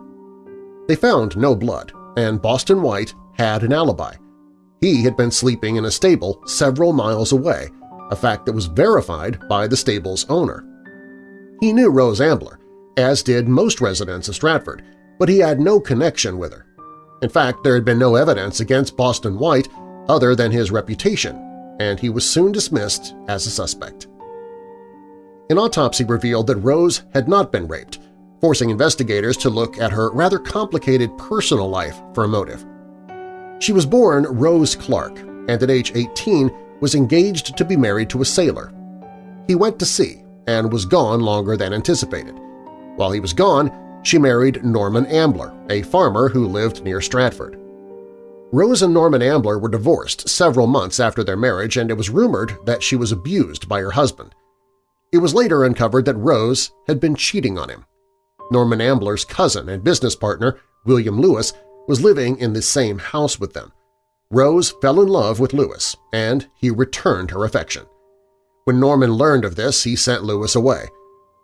They found no blood, and Boston White had an alibi. He had been sleeping in a stable several miles away a fact that was verified by the stable's owner. He knew Rose Ambler, as did most residents of Stratford, but he had no connection with her. In fact, there had been no evidence against Boston White other than his reputation, and he was soon dismissed as a suspect. An autopsy revealed that Rose had not been raped, forcing investigators to look at her rather complicated personal life for a motive. She was born Rose Clark, and at age 18 was engaged to be married to a sailor. He went to sea and was gone longer than anticipated. While he was gone, she married Norman Ambler, a farmer who lived near Stratford. Rose and Norman Ambler were divorced several months after their marriage and it was rumored that she was abused by her husband. It was later uncovered that Rose had been cheating on him. Norman Ambler's cousin and business partner, William Lewis, was living in the same house with them, Rose fell in love with Lewis, and he returned her affection. When Norman learned of this, he sent Lewis away.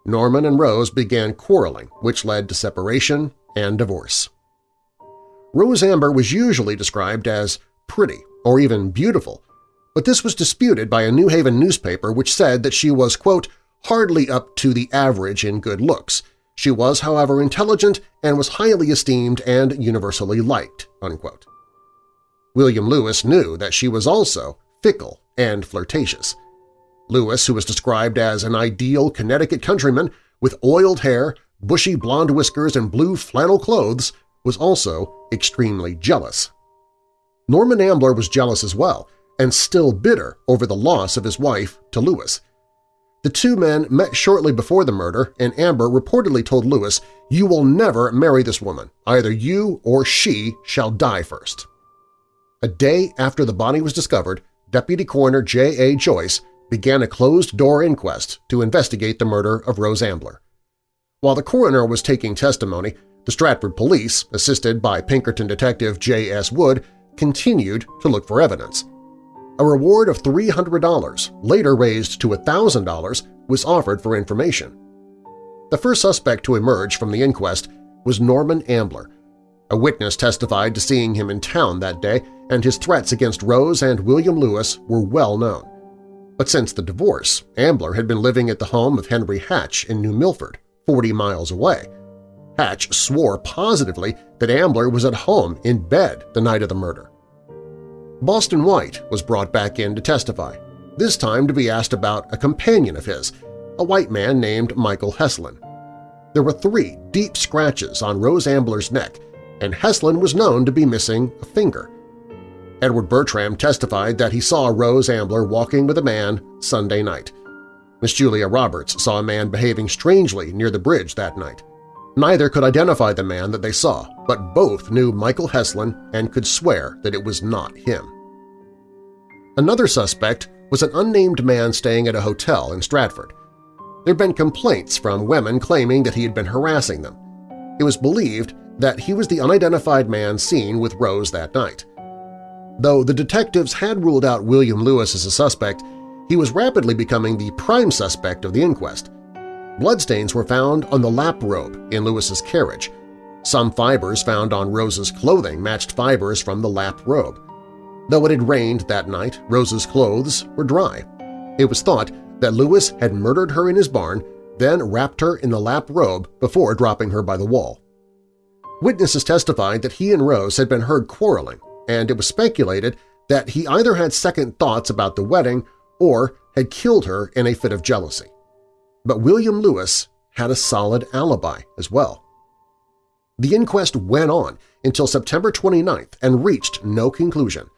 Norman and Rose began quarreling, which led to separation and divorce. Rose Ambler was usually described as pretty or even beautiful, but this was disputed by a New Haven newspaper which said that she was, quote, hardly up to the average in good looks. She was, however, intelligent and was highly esteemed and universally liked, unquote. William Lewis knew that she was also fickle and flirtatious. Lewis, who was described as an ideal Connecticut countryman with oiled hair, bushy blonde whiskers, and blue flannel clothes, was also extremely jealous. Norman Ambler was jealous as well, and still bitter over the loss of his wife to Lewis. The two men met shortly before the murder, and Ambler reportedly told Lewis, "You will never marry this woman. Either you or she shall die first." A day after the body was discovered, Deputy Coroner J.A. Joyce began a closed-door inquest to investigate the murder of Rose Ambler. While the coroner was taking testimony, the Stratford police, assisted by Pinkerton detective J.S. Wood, continued to look for evidence. A reward of $300, later raised to $1,000, was offered for information. The first suspect to emerge from the inquest was Norman Ambler, a witness testified to seeing him in town that day, and his threats against Rose and William Lewis were well known. But since the divorce, Ambler had been living at the home of Henry Hatch in New Milford, 40 miles away. Hatch swore positively that Ambler was at home in bed the night of the murder. Boston White was brought back in to testify, this time to be asked about a companion of his, a white man named Michael Heslin. There were three deep scratches on Rose Ambler's neck, and Heslin was known to be missing a finger. Edward Bertram testified that he saw Rose Ambler walking with a man Sunday night. Miss Julia Roberts saw a man behaving strangely near the bridge that night. Neither could identify the man that they saw, but both knew Michael Heslin and could swear that it was not him. Another suspect was an unnamed man staying at a hotel in Stratford. There had been complaints from women claiming that he had been harassing them. It was believed that he was the unidentified man seen with Rose that night. Though the detectives had ruled out William Lewis as a suspect, he was rapidly becoming the prime suspect of the inquest. Bloodstains were found on the lap robe in Lewis's carriage. Some fibers found on Rose's clothing matched fibers from the lap robe. Though it had rained that night, Rose's clothes were dry. It was thought that Lewis had murdered her in his barn, then wrapped her in the lap robe before dropping her by the wall. Witnesses testified that he and Rose had been heard quarreling, and it was speculated that he either had second thoughts about the wedding or had killed her in a fit of jealousy. But William Lewis had a solid alibi as well. The inquest went on until September 29th and reached no conclusion.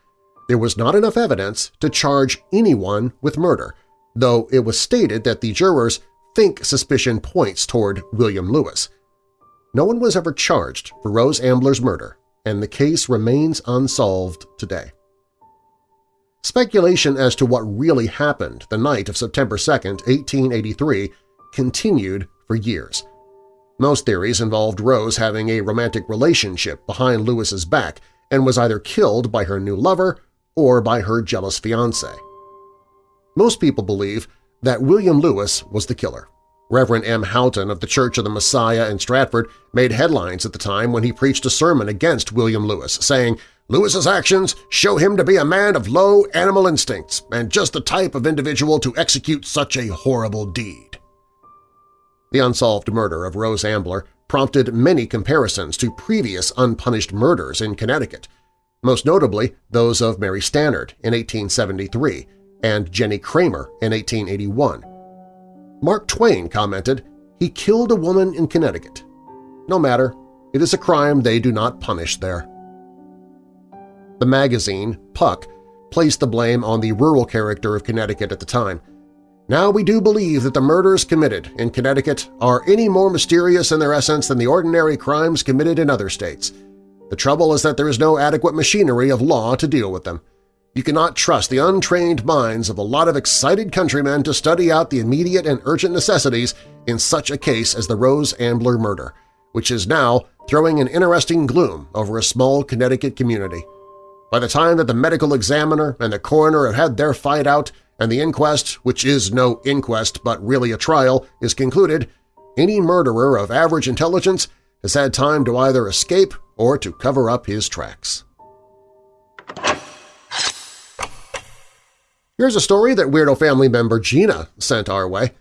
There was not enough evidence to charge anyone with murder, though it was stated that the jurors think suspicion points toward William Lewis. No one was ever charged for Rose Ambler's murder, and the case remains unsolved today. Speculation as to what really happened the night of September 2, 1883, continued for years. Most theories involved Rose having a romantic relationship behind Lewis's back and was either killed by her new lover or by her jealous fiancé. Most people believe that William Lewis was the killer. Reverend M. Houghton of the Church of the Messiah in Stratford made headlines at the time when he preached a sermon against William Lewis, saying, Lewis's actions show him to be a man of low animal instincts and just the type of individual to execute such a horrible deed. The unsolved murder of Rose Ambler prompted many comparisons to previous unpunished murders in Connecticut, most notably those of Mary Stannard in 1873 and Jennie Cramer in 1881. Mark Twain commented, he killed a woman in Connecticut. No matter, it is a crime they do not punish there. The magazine, Puck, placed the blame on the rural character of Connecticut at the time. Now we do believe that the murders committed in Connecticut are any more mysterious in their essence than the ordinary crimes committed in other states. The trouble is that there is no adequate machinery of law to deal with them. You cannot trust the untrained minds of a lot of excited countrymen to study out the immediate and urgent necessities in such a case as the Rose Ambler murder, which is now throwing an interesting gloom over a small Connecticut community. By the time that the medical examiner and the coroner have had their fight out and the inquest, which is no inquest but really a trial, is concluded, any murderer of average intelligence has had time to either escape or to cover up his tracks. Here's a story that Weirdo family member Gina sent our way.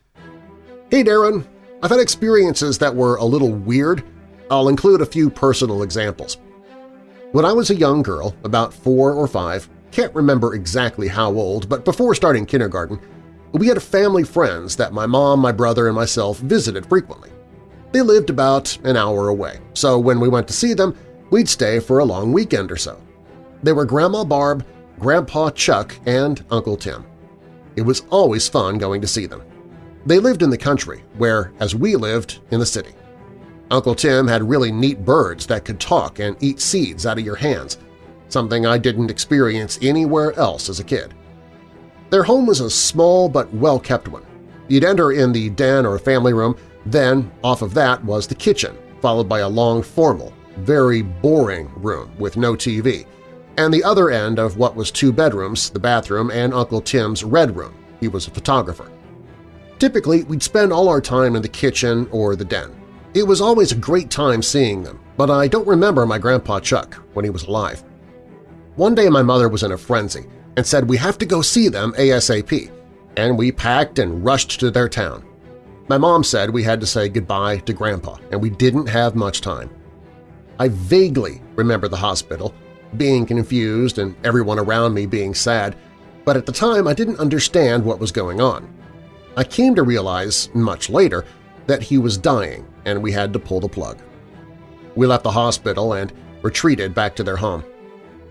Hey Darren, I've had experiences that were a little weird. I'll include a few personal examples. When I was a young girl, about four or five, can't remember exactly how old, but before starting kindergarten, we had family friends that my mom, my brother, and myself visited frequently. They lived about an hour away, so when we went to see them, we'd stay for a long weekend or so. They were Grandma Barb, Grandpa Chuck, and Uncle Tim. It was always fun going to see them. They lived in the country, where, as we lived, in the city. Uncle Tim had really neat birds that could talk and eat seeds out of your hands, something I didn't experience anywhere else as a kid. Their home was a small but well-kept one. You'd enter in the den or family room, then off of that was the kitchen, followed by a long formal, very boring room with no TV, and the other end of what was two bedrooms, the bathroom, and Uncle Tim's red room. He was a photographer. Typically, we'd spend all our time in the kitchen or the den. It was always a great time seeing them, but I don't remember my Grandpa Chuck when he was alive. One day my mother was in a frenzy and said we have to go see them ASAP. and we packed and rushed to their town. My mom said we had to say goodbye to Grandpa, and we didn't have much time. I vaguely remember the hospital, being confused and everyone around me being sad, but at the time I didn't understand what was going on. I came to realize, much later, that he was dying and we had to pull the plug. We left the hospital and retreated back to their home.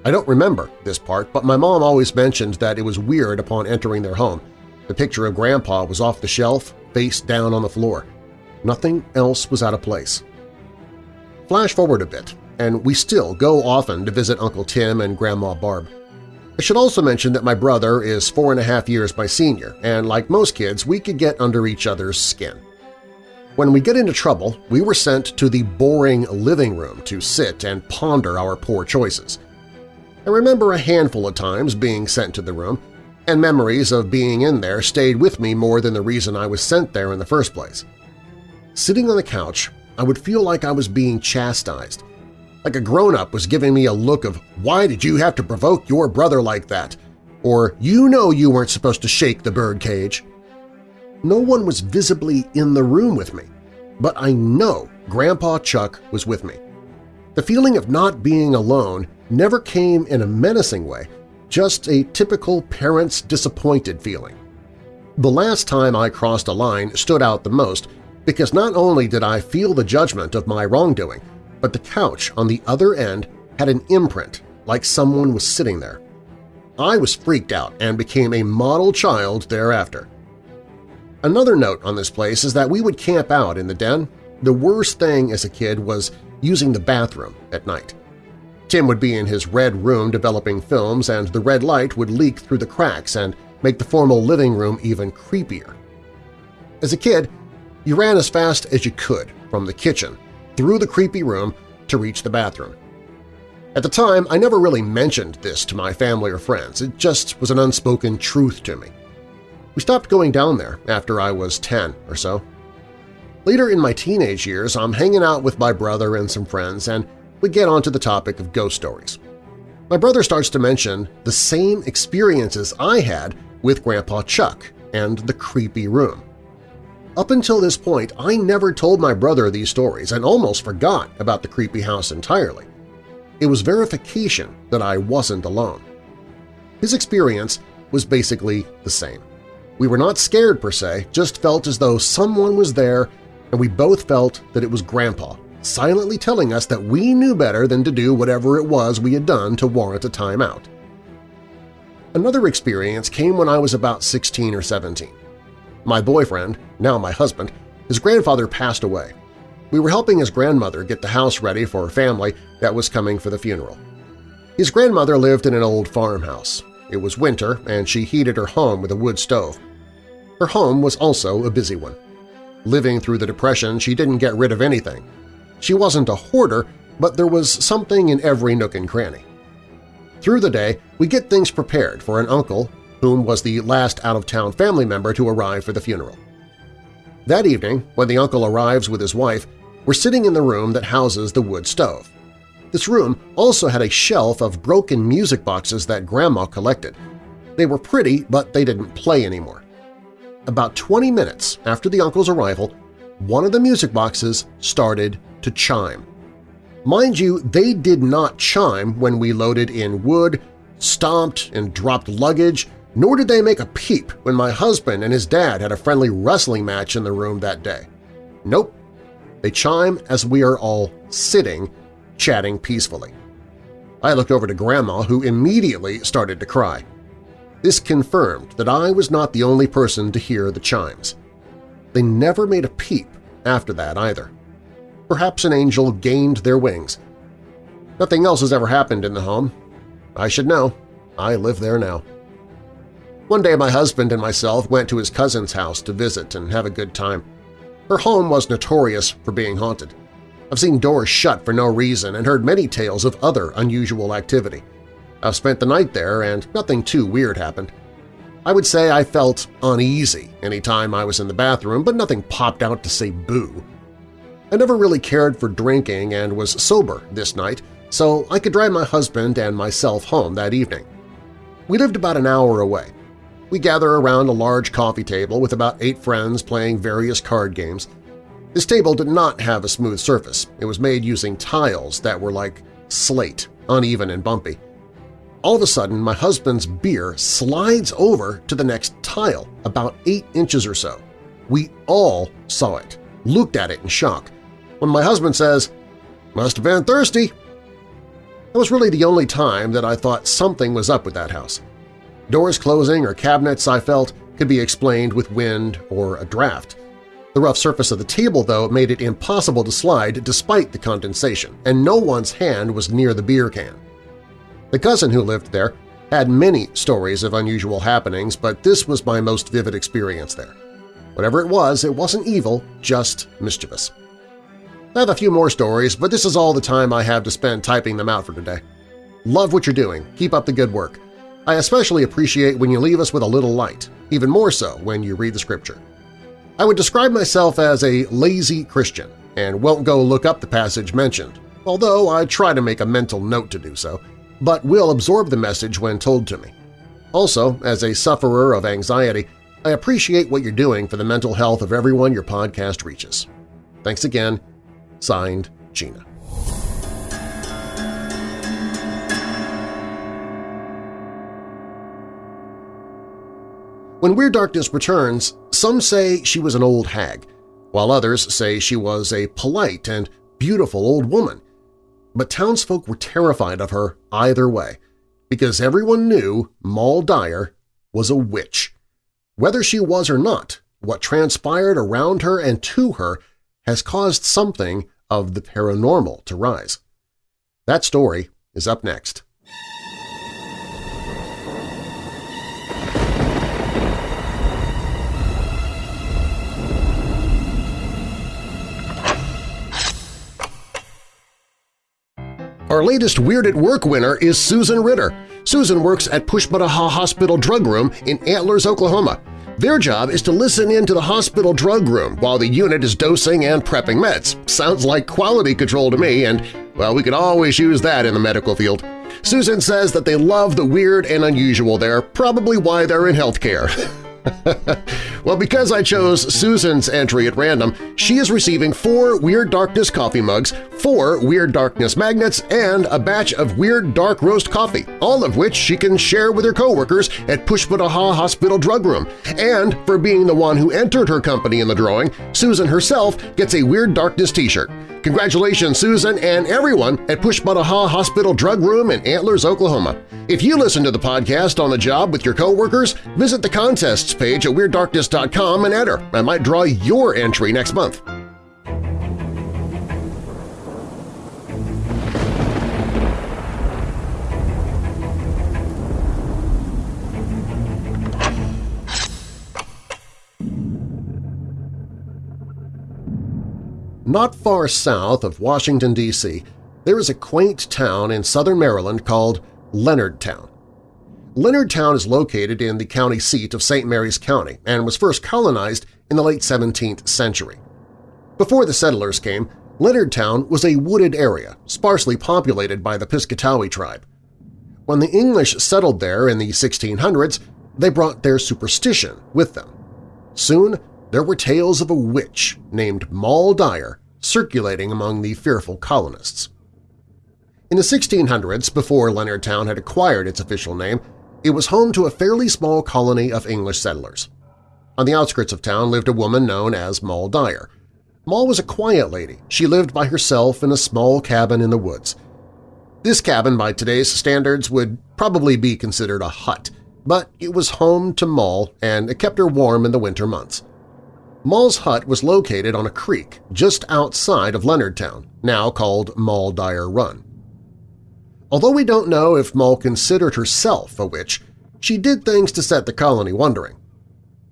I don't remember this part, but my mom always mentioned that it was weird upon entering their home. The picture of Grandpa was off the shelf, face down on the floor. Nothing else was out of place. Flash forward a bit, and we still go often to visit Uncle Tim and Grandma Barb. I should also mention that my brother is four and a half years my senior, and like most kids, we could get under each other's skin. When we get into trouble, we were sent to the boring living room to sit and ponder our poor choices. I remember a handful of times being sent to the room, and memories of being in there stayed with me more than the reason I was sent there in the first place. Sitting on the couch, I would feel like I was being chastised, like a grown-up was giving me a look of why did you have to provoke your brother like that, or you know you weren't supposed to shake the birdcage. No one was visibly in the room with me, but I know Grandpa Chuck was with me. The feeling of not being alone never came in a menacing way, just a typical parent's disappointed feeling. The last time I crossed a line stood out the most because not only did I feel the judgment of my wrongdoing, but the couch on the other end had an imprint like someone was sitting there. I was freaked out and became a model child thereafter. Another note on this place is that we would camp out in the den. The worst thing as a kid was using the bathroom at night. Tim would be in his red room developing films and the red light would leak through the cracks and make the formal living room even creepier. As a kid, you ran as fast as you could from the kitchen through the creepy room to reach the bathroom. At the time, I never really mentioned this to my family or friends. It just was an unspoken truth to me. We stopped going down there after I was 10 or so. Later in my teenage years, I'm hanging out with my brother and some friends, and we get onto the topic of ghost stories. My brother starts to mention the same experiences I had with Grandpa Chuck and the creepy room. Up until this point, I never told my brother these stories and almost forgot about the creepy house entirely. It was verification that I wasn't alone. His experience was basically the same. We were not scared per se, just felt as though someone was there and we both felt that it was Grandpa, silently telling us that we knew better than to do whatever it was we had done to warrant a timeout. Another experience came when I was about 16 or 17. My boyfriend, now my husband, his grandfather passed away. We were helping his grandmother get the house ready for a family that was coming for the funeral. His grandmother lived in an old farmhouse. It was winter, and she heated her home with a wood stove. Her home was also a busy one. Living through the Depression, she didn't get rid of anything. She wasn't a hoarder, but there was something in every nook and cranny. Through the day, we get things prepared for an uncle whom was the last out-of-town family member to arrive for the funeral. That evening, when the uncle arrives with his wife, we're sitting in the room that houses the wood stove. This room also had a shelf of broken music boxes that Grandma collected. They were pretty, but they didn't play anymore. About 20 minutes after the uncle's arrival, one of the music boxes started to chime. Mind you, they did not chime when we loaded in wood, stomped and dropped luggage, nor did they make a peep when my husband and his dad had a friendly wrestling match in the room that day. Nope. They chime as we are all sitting, chatting peacefully. I looked over to Grandma, who immediately started to cry. This confirmed that I was not the only person to hear the chimes. They never made a peep after that either. Perhaps an angel gained their wings. Nothing else has ever happened in the home. I should know. I live there now. One day my husband and myself went to his cousin's house to visit and have a good time. Her home was notorious for being haunted. I've seen doors shut for no reason and heard many tales of other unusual activity. I've spent the night there and nothing too weird happened. I would say I felt uneasy any time I was in the bathroom, but nothing popped out to say boo. I never really cared for drinking and was sober this night, so I could drive my husband and myself home that evening. We lived about an hour away. We gather around a large coffee table with about eight friends playing various card games. This table did not have a smooth surface. It was made using tiles that were like slate, uneven and bumpy. All of a sudden, my husband's beer slides over to the next tile, about eight inches or so. We all saw it, looked at it in shock. When my husband says, must have been thirsty, that was really the only time that I thought something was up with that house. Doors closing or cabinets, I felt, could be explained with wind or a draft. The rough surface of the table, though, made it impossible to slide despite the condensation, and no one's hand was near the beer can. The cousin who lived there had many stories of unusual happenings, but this was my most vivid experience there. Whatever it was, it wasn't evil, just mischievous. I have a few more stories, but this is all the time I have to spend typing them out for today. Love what you're doing. Keep up the good work. I especially appreciate when you leave us with a little light, even more so when you read the scripture. I would describe myself as a lazy Christian and won't go look up the passage mentioned, although I try to make a mental note to do so, but will absorb the message when told to me. Also, as a sufferer of anxiety, I appreciate what you're doing for the mental health of everyone your podcast reaches. Thanks again, Signed, Gina. When Weird Darkness returns, some say she was an old hag, while others say she was a polite and beautiful old woman. But townsfolk were terrified of her either way, because everyone knew Moll Dyer was a witch. Whether she was or not, what transpired around her and to her has caused something of the paranormal to rise. That story is up next. Our latest Weird at Work winner is Susan Ritter. Susan works at Pushmataha Hospital Drug Room in Antlers, Oklahoma. Their job is to listen in to the hospital drug room while the unit is dosing and prepping meds. Sounds like quality control to me, and, well, we could always use that in the medical field. Susan says that they love the weird and unusual there, probably why they're in healthcare. well, because I chose Susan's entry at random, she is receiving four Weird Darkness coffee mugs, four Weird Darkness magnets, and a batch of Weird Dark Roast coffee, all of which she can share with her coworkers at Pushmataha Hospital Drug Room. And for being the one who entered her company in the drawing, Susan herself gets a Weird Darkness t-shirt. Congratulations, Susan and everyone at Pushmataha Hospital Drug Room in Antlers, Oklahoma. If you listen to the podcast on the job with your coworkers, visit the contests page at WeirdDarkness.com and enter. I might draw your entry next month. Not far south of Washington, D.C., there is a quaint town in southern Maryland called Leonardtown. Leonardtown is located in the county seat of St. Mary's County and was first colonized in the late 17th century. Before the settlers came, Leonardtown was a wooded area, sparsely populated by the Piscataway tribe. When the English settled there in the 1600s, they brought their superstition with them. Soon, there were tales of a witch named Moll Dyer circulating among the fearful colonists. In the 1600s, before Leonardtown had acquired its official name, it was home to a fairly small colony of English settlers. On the outskirts of town lived a woman known as Moll Dyer. Moll was a quiet lady. She lived by herself in a small cabin in the woods. This cabin, by today's standards, would probably be considered a hut, but it was home to Moll and it kept her warm in the winter months. Moll's hut was located on a creek just outside of Leonardtown, now called Moll Dyer Run. Although we don't know if Moll considered herself a witch, she did things to set the colony wondering.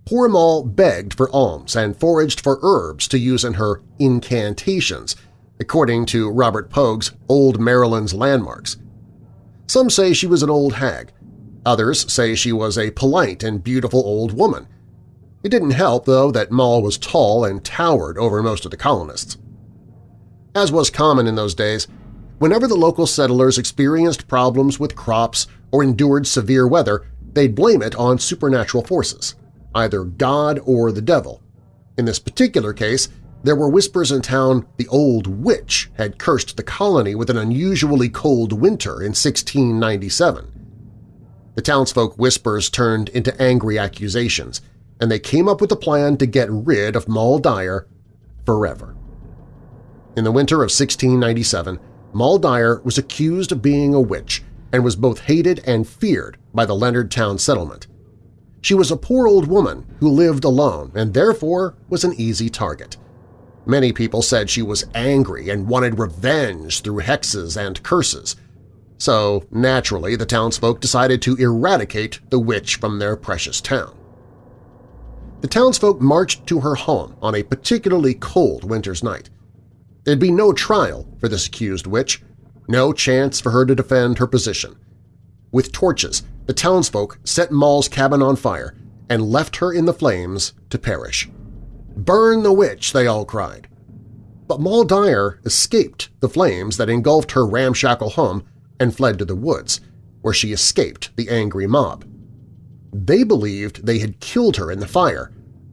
Poor Moll begged for alms and foraged for herbs to use in her incantations, according to Robert Pogue's Old Maryland's Landmarks. Some say she was an old hag. Others say she was a polite and beautiful old woman it didn't help, though, that Moll was tall and towered over most of the colonists. As was common in those days, whenever the local settlers experienced problems with crops or endured severe weather, they'd blame it on supernatural forces, either God or the devil. In this particular case, there were whispers in town the old witch had cursed the colony with an unusually cold winter in 1697. The townsfolk whispers turned into angry accusations, and they came up with a plan to get rid of Moll Dyer forever. In the winter of 1697, Moll Dyer was accused of being a witch and was both hated and feared by the Leonardtown settlement. She was a poor old woman who lived alone and therefore was an easy target. Many people said she was angry and wanted revenge through hexes and curses, so naturally the townsfolk decided to eradicate the witch from their precious town. The townsfolk marched to her home on a particularly cold winter's night. There'd be no trial for this accused witch, no chance for her to defend her position. With torches, the townsfolk set Moll's cabin on fire and left her in the flames to perish. "'Burn the witch!' they all cried. But Moll Dyer escaped the flames that engulfed her ramshackle home and fled to the woods, where she escaped the angry mob. They believed they had killed her in the fire,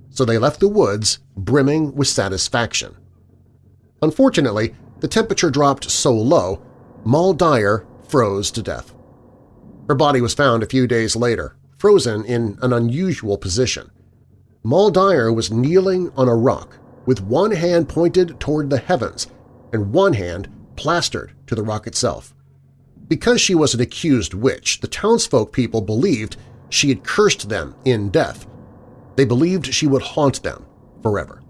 so they left the woods brimming with satisfaction. Unfortunately, the temperature dropped so low, Moll Dyer froze to death. Her body was found a few days later, frozen in an unusual position. Moll Dyer was kneeling on a rock with one hand pointed toward the heavens and one hand plastered to the rock itself. Because she was an accused witch, the townsfolk people believed she had cursed them in death. They believed she would haunt them forever.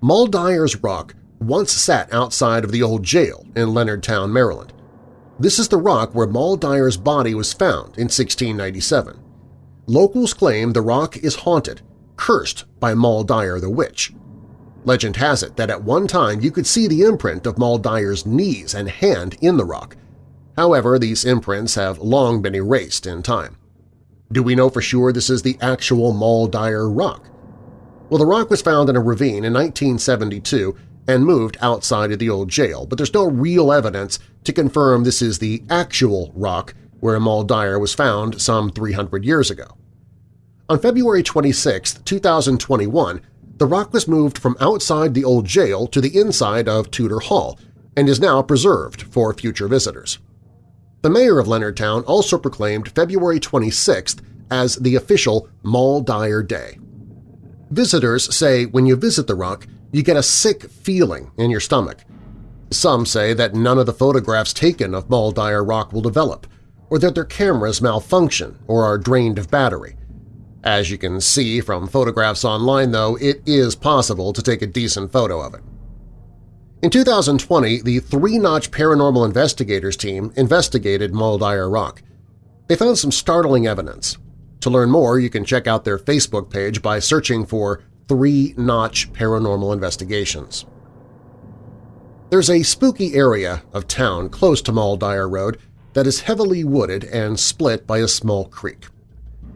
Moll Dyer's rock once sat outside of the old jail in Leonardtown, Maryland. This is the rock where Moll Dyer's body was found in 1697. Locals claim the rock is haunted, cursed by Moll Dyer the witch. Legend has it that at one time you could see the imprint of Moll Dyer's knees and hand in the rock, However, these imprints have long been erased in time. Do we know for sure this is the actual Dyer rock? Well, the rock was found in a ravine in 1972 and moved outside of the old jail, but there's no real evidence to confirm this is the actual rock where Dyer was found some 300 years ago. On February 26, 2021, the rock was moved from outside the old jail to the inside of Tudor Hall and is now preserved for future visitors. The mayor of Leonardtown also proclaimed February 26th as the official Moll Dyer Day. Visitors say when you visit the rock, you get a sick feeling in your stomach. Some say that none of the photographs taken of Dyer Rock will develop, or that their cameras malfunction or are drained of battery. As you can see from photographs online, though, it is possible to take a decent photo of it. In 2020, the Three Notch Paranormal Investigators team investigated Dyer Rock. They found some startling evidence. To learn more, you can check out their Facebook page by searching for Three Notch Paranormal Investigations. There's a spooky area of town close to Dyer Road that is heavily wooded and split by a small creek.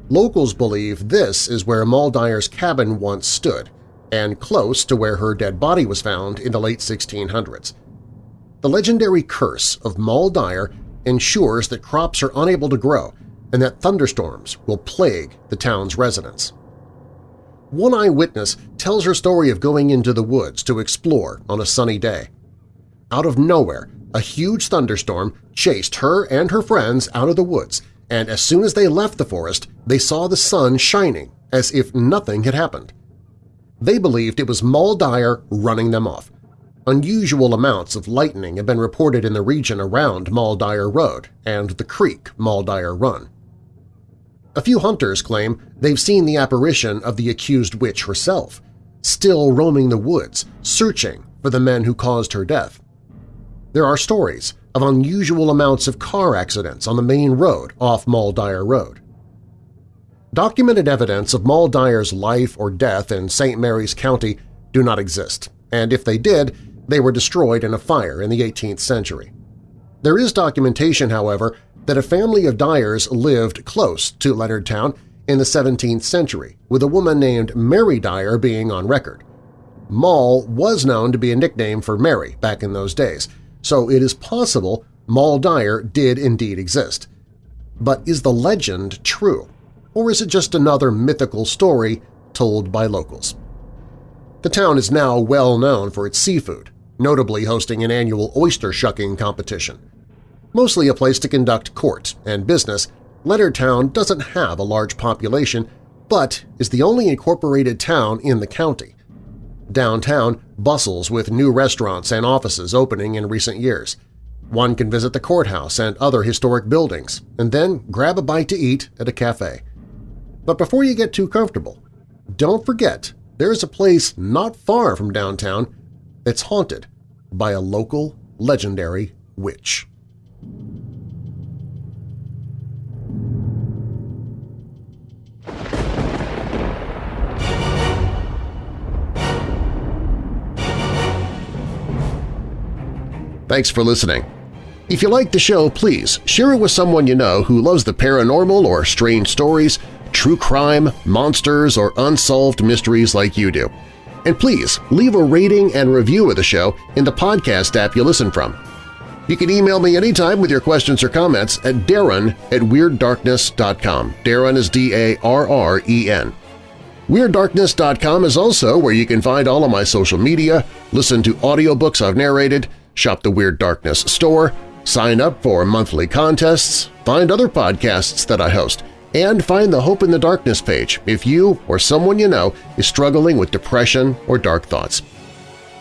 Locals believe this is where Dyer's cabin once stood, and close to where her dead body was found in the late 1600s. The legendary curse of Moll Dyer ensures that crops are unable to grow and that thunderstorms will plague the town's residents. One eyewitness tells her story of going into the woods to explore on a sunny day. Out of nowhere, a huge thunderstorm chased her and her friends out of the woods, and as soon as they left the forest, they saw the sun shining as if nothing had happened. They believed it was Dyer running them off. Unusual amounts of lightning have been reported in the region around Dyer Road and the creek Dyer Run. A few hunters claim they've seen the apparition of the accused witch herself, still roaming the woods, searching for the men who caused her death. There are stories of unusual amounts of car accidents on the main road off Dyer Road. Documented evidence of Moll Dyer's life or death in St. Mary's County do not exist, and if they did, they were destroyed in a fire in the 18th century. There is documentation, however, that a family of Dyers lived close to Leonardtown in the 17th century, with a woman named Mary Dyer being on record. Moll was known to be a nickname for Mary back in those days, so it is possible Moll Dyer did indeed exist. But is the legend true? Or is it just another mythical story told by locals? The town is now well known for its seafood, notably hosting an annual oyster shucking competition. Mostly a place to conduct court and business, Leonardtown doesn't have a large population but is the only incorporated town in the county. Downtown bustles with new restaurants and offices opening in recent years. One can visit the courthouse and other historic buildings, and then grab a bite to eat at a cafe. But before you get too comfortable, don't forget there is a place not far from downtown that's haunted by a local legendary witch. Thanks for listening. If you like the show, please share it with someone you know who loves the paranormal or strange stories, true crime, monsters, or unsolved mysteries like you do. And please leave a rating and review of the show in the podcast app you listen from. You can email me anytime with your questions or comments at darren at WeirdDarkness.com. Darren is D-A-R-R-E-N. WeirdDarkness.com is also where you can find all of my social media, listen to audiobooks I've narrated, shop the Weird Darkness store, sign up for monthly contests, find other podcasts that I host, and find the Hope in the Darkness page if you or someone you know is struggling with depression or dark thoughts.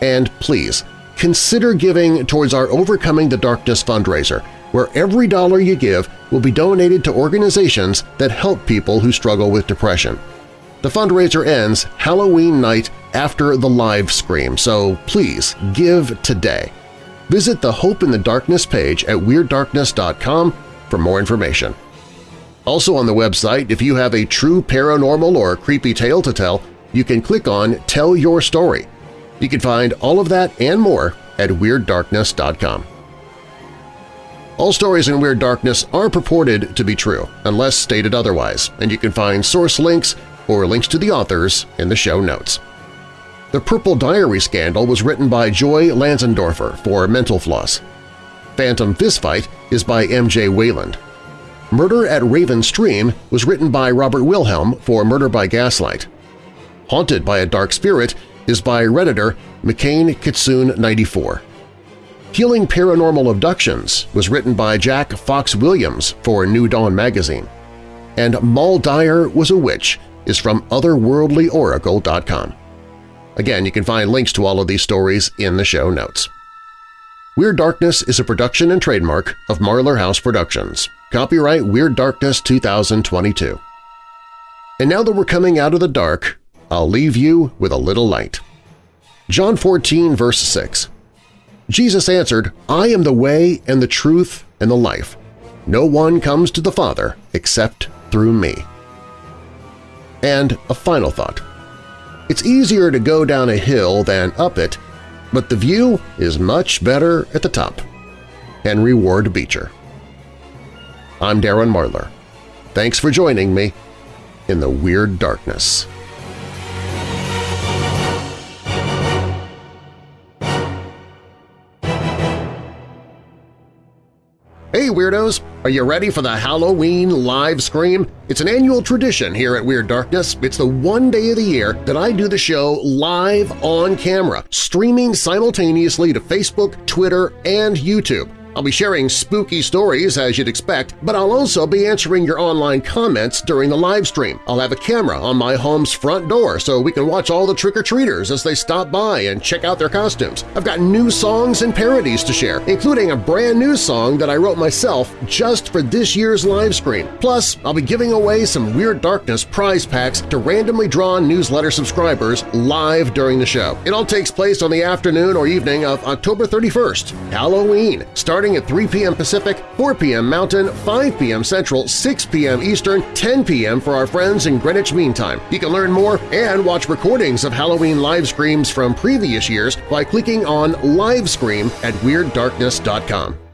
And please, consider giving towards our Overcoming the Darkness fundraiser, where every dollar you give will be donated to organizations that help people who struggle with depression. The fundraiser ends Halloween night after the live scream, so please give today. Visit the Hope in the Darkness page at WeirdDarkness.com for more information. Also on the website, if you have a true paranormal or creepy tale to tell, you can click on Tell Your Story. You can find all of that and more at WeirdDarkness.com. All stories in Weird Darkness are purported to be true, unless stated otherwise, and you can find source links or links to the authors in the show notes. The Purple Diary scandal was written by Joy Lanzendorfer for Mental Floss. Phantom Fistfight is by M.J. Wayland. Murder at Raven Stream was written by Robert Wilhelm for Murder by Gaslight. Haunted by a Dark Spirit is by Redditor McCain Kitsune 94. Healing Paranormal Abductions was written by Jack Fox Williams for New Dawn magazine. And Moll Dyer was a witch is from otherworldlyoracle.com. Again, you can find links to all of these stories in the show notes. Weird Darkness is a production and trademark of Marlar House Productions. Copyright Weird Darkness 2022. And now that we're coming out of the dark, I'll leave you with a little light. John 14, verse 6 Jesus answered, I am the way and the truth and the life. No one comes to the Father except through me. And a final thought. It's easier to go down a hill than up it, but the view is much better at the top. Henry Ward Beecher I'm Darren Marlar. Thanks for joining me in the Weird Darkness. Hey Weirdos! Are you ready for the Halloween live scream? It's an annual tradition here at Weird Darkness. It's the one day of the year that I do the show live on camera, streaming simultaneously to Facebook, Twitter, and YouTube. I'll be sharing spooky stories as you'd expect, but I'll also be answering your online comments during the live stream. I'll have a camera on my home's front door so we can watch all the trick-or-treaters as they stop by and check out their costumes. I've got new songs and parodies to share, including a brand new song that I wrote myself just for this year's live stream. Plus, I'll be giving away some Weird Darkness prize packs to randomly drawn newsletter subscribers live during the show. It all takes place on the afternoon or evening of October 31st, Halloween, starting at 3 p.m. Pacific, 4 p.m. Mountain, 5 p.m. Central, 6 p.m. Eastern, 10 p.m. for our friends in Greenwich Mean Time. You can learn more and watch recordings of Halloween live screams from previous years by clicking on Live Scream at WeirdDarkness.com.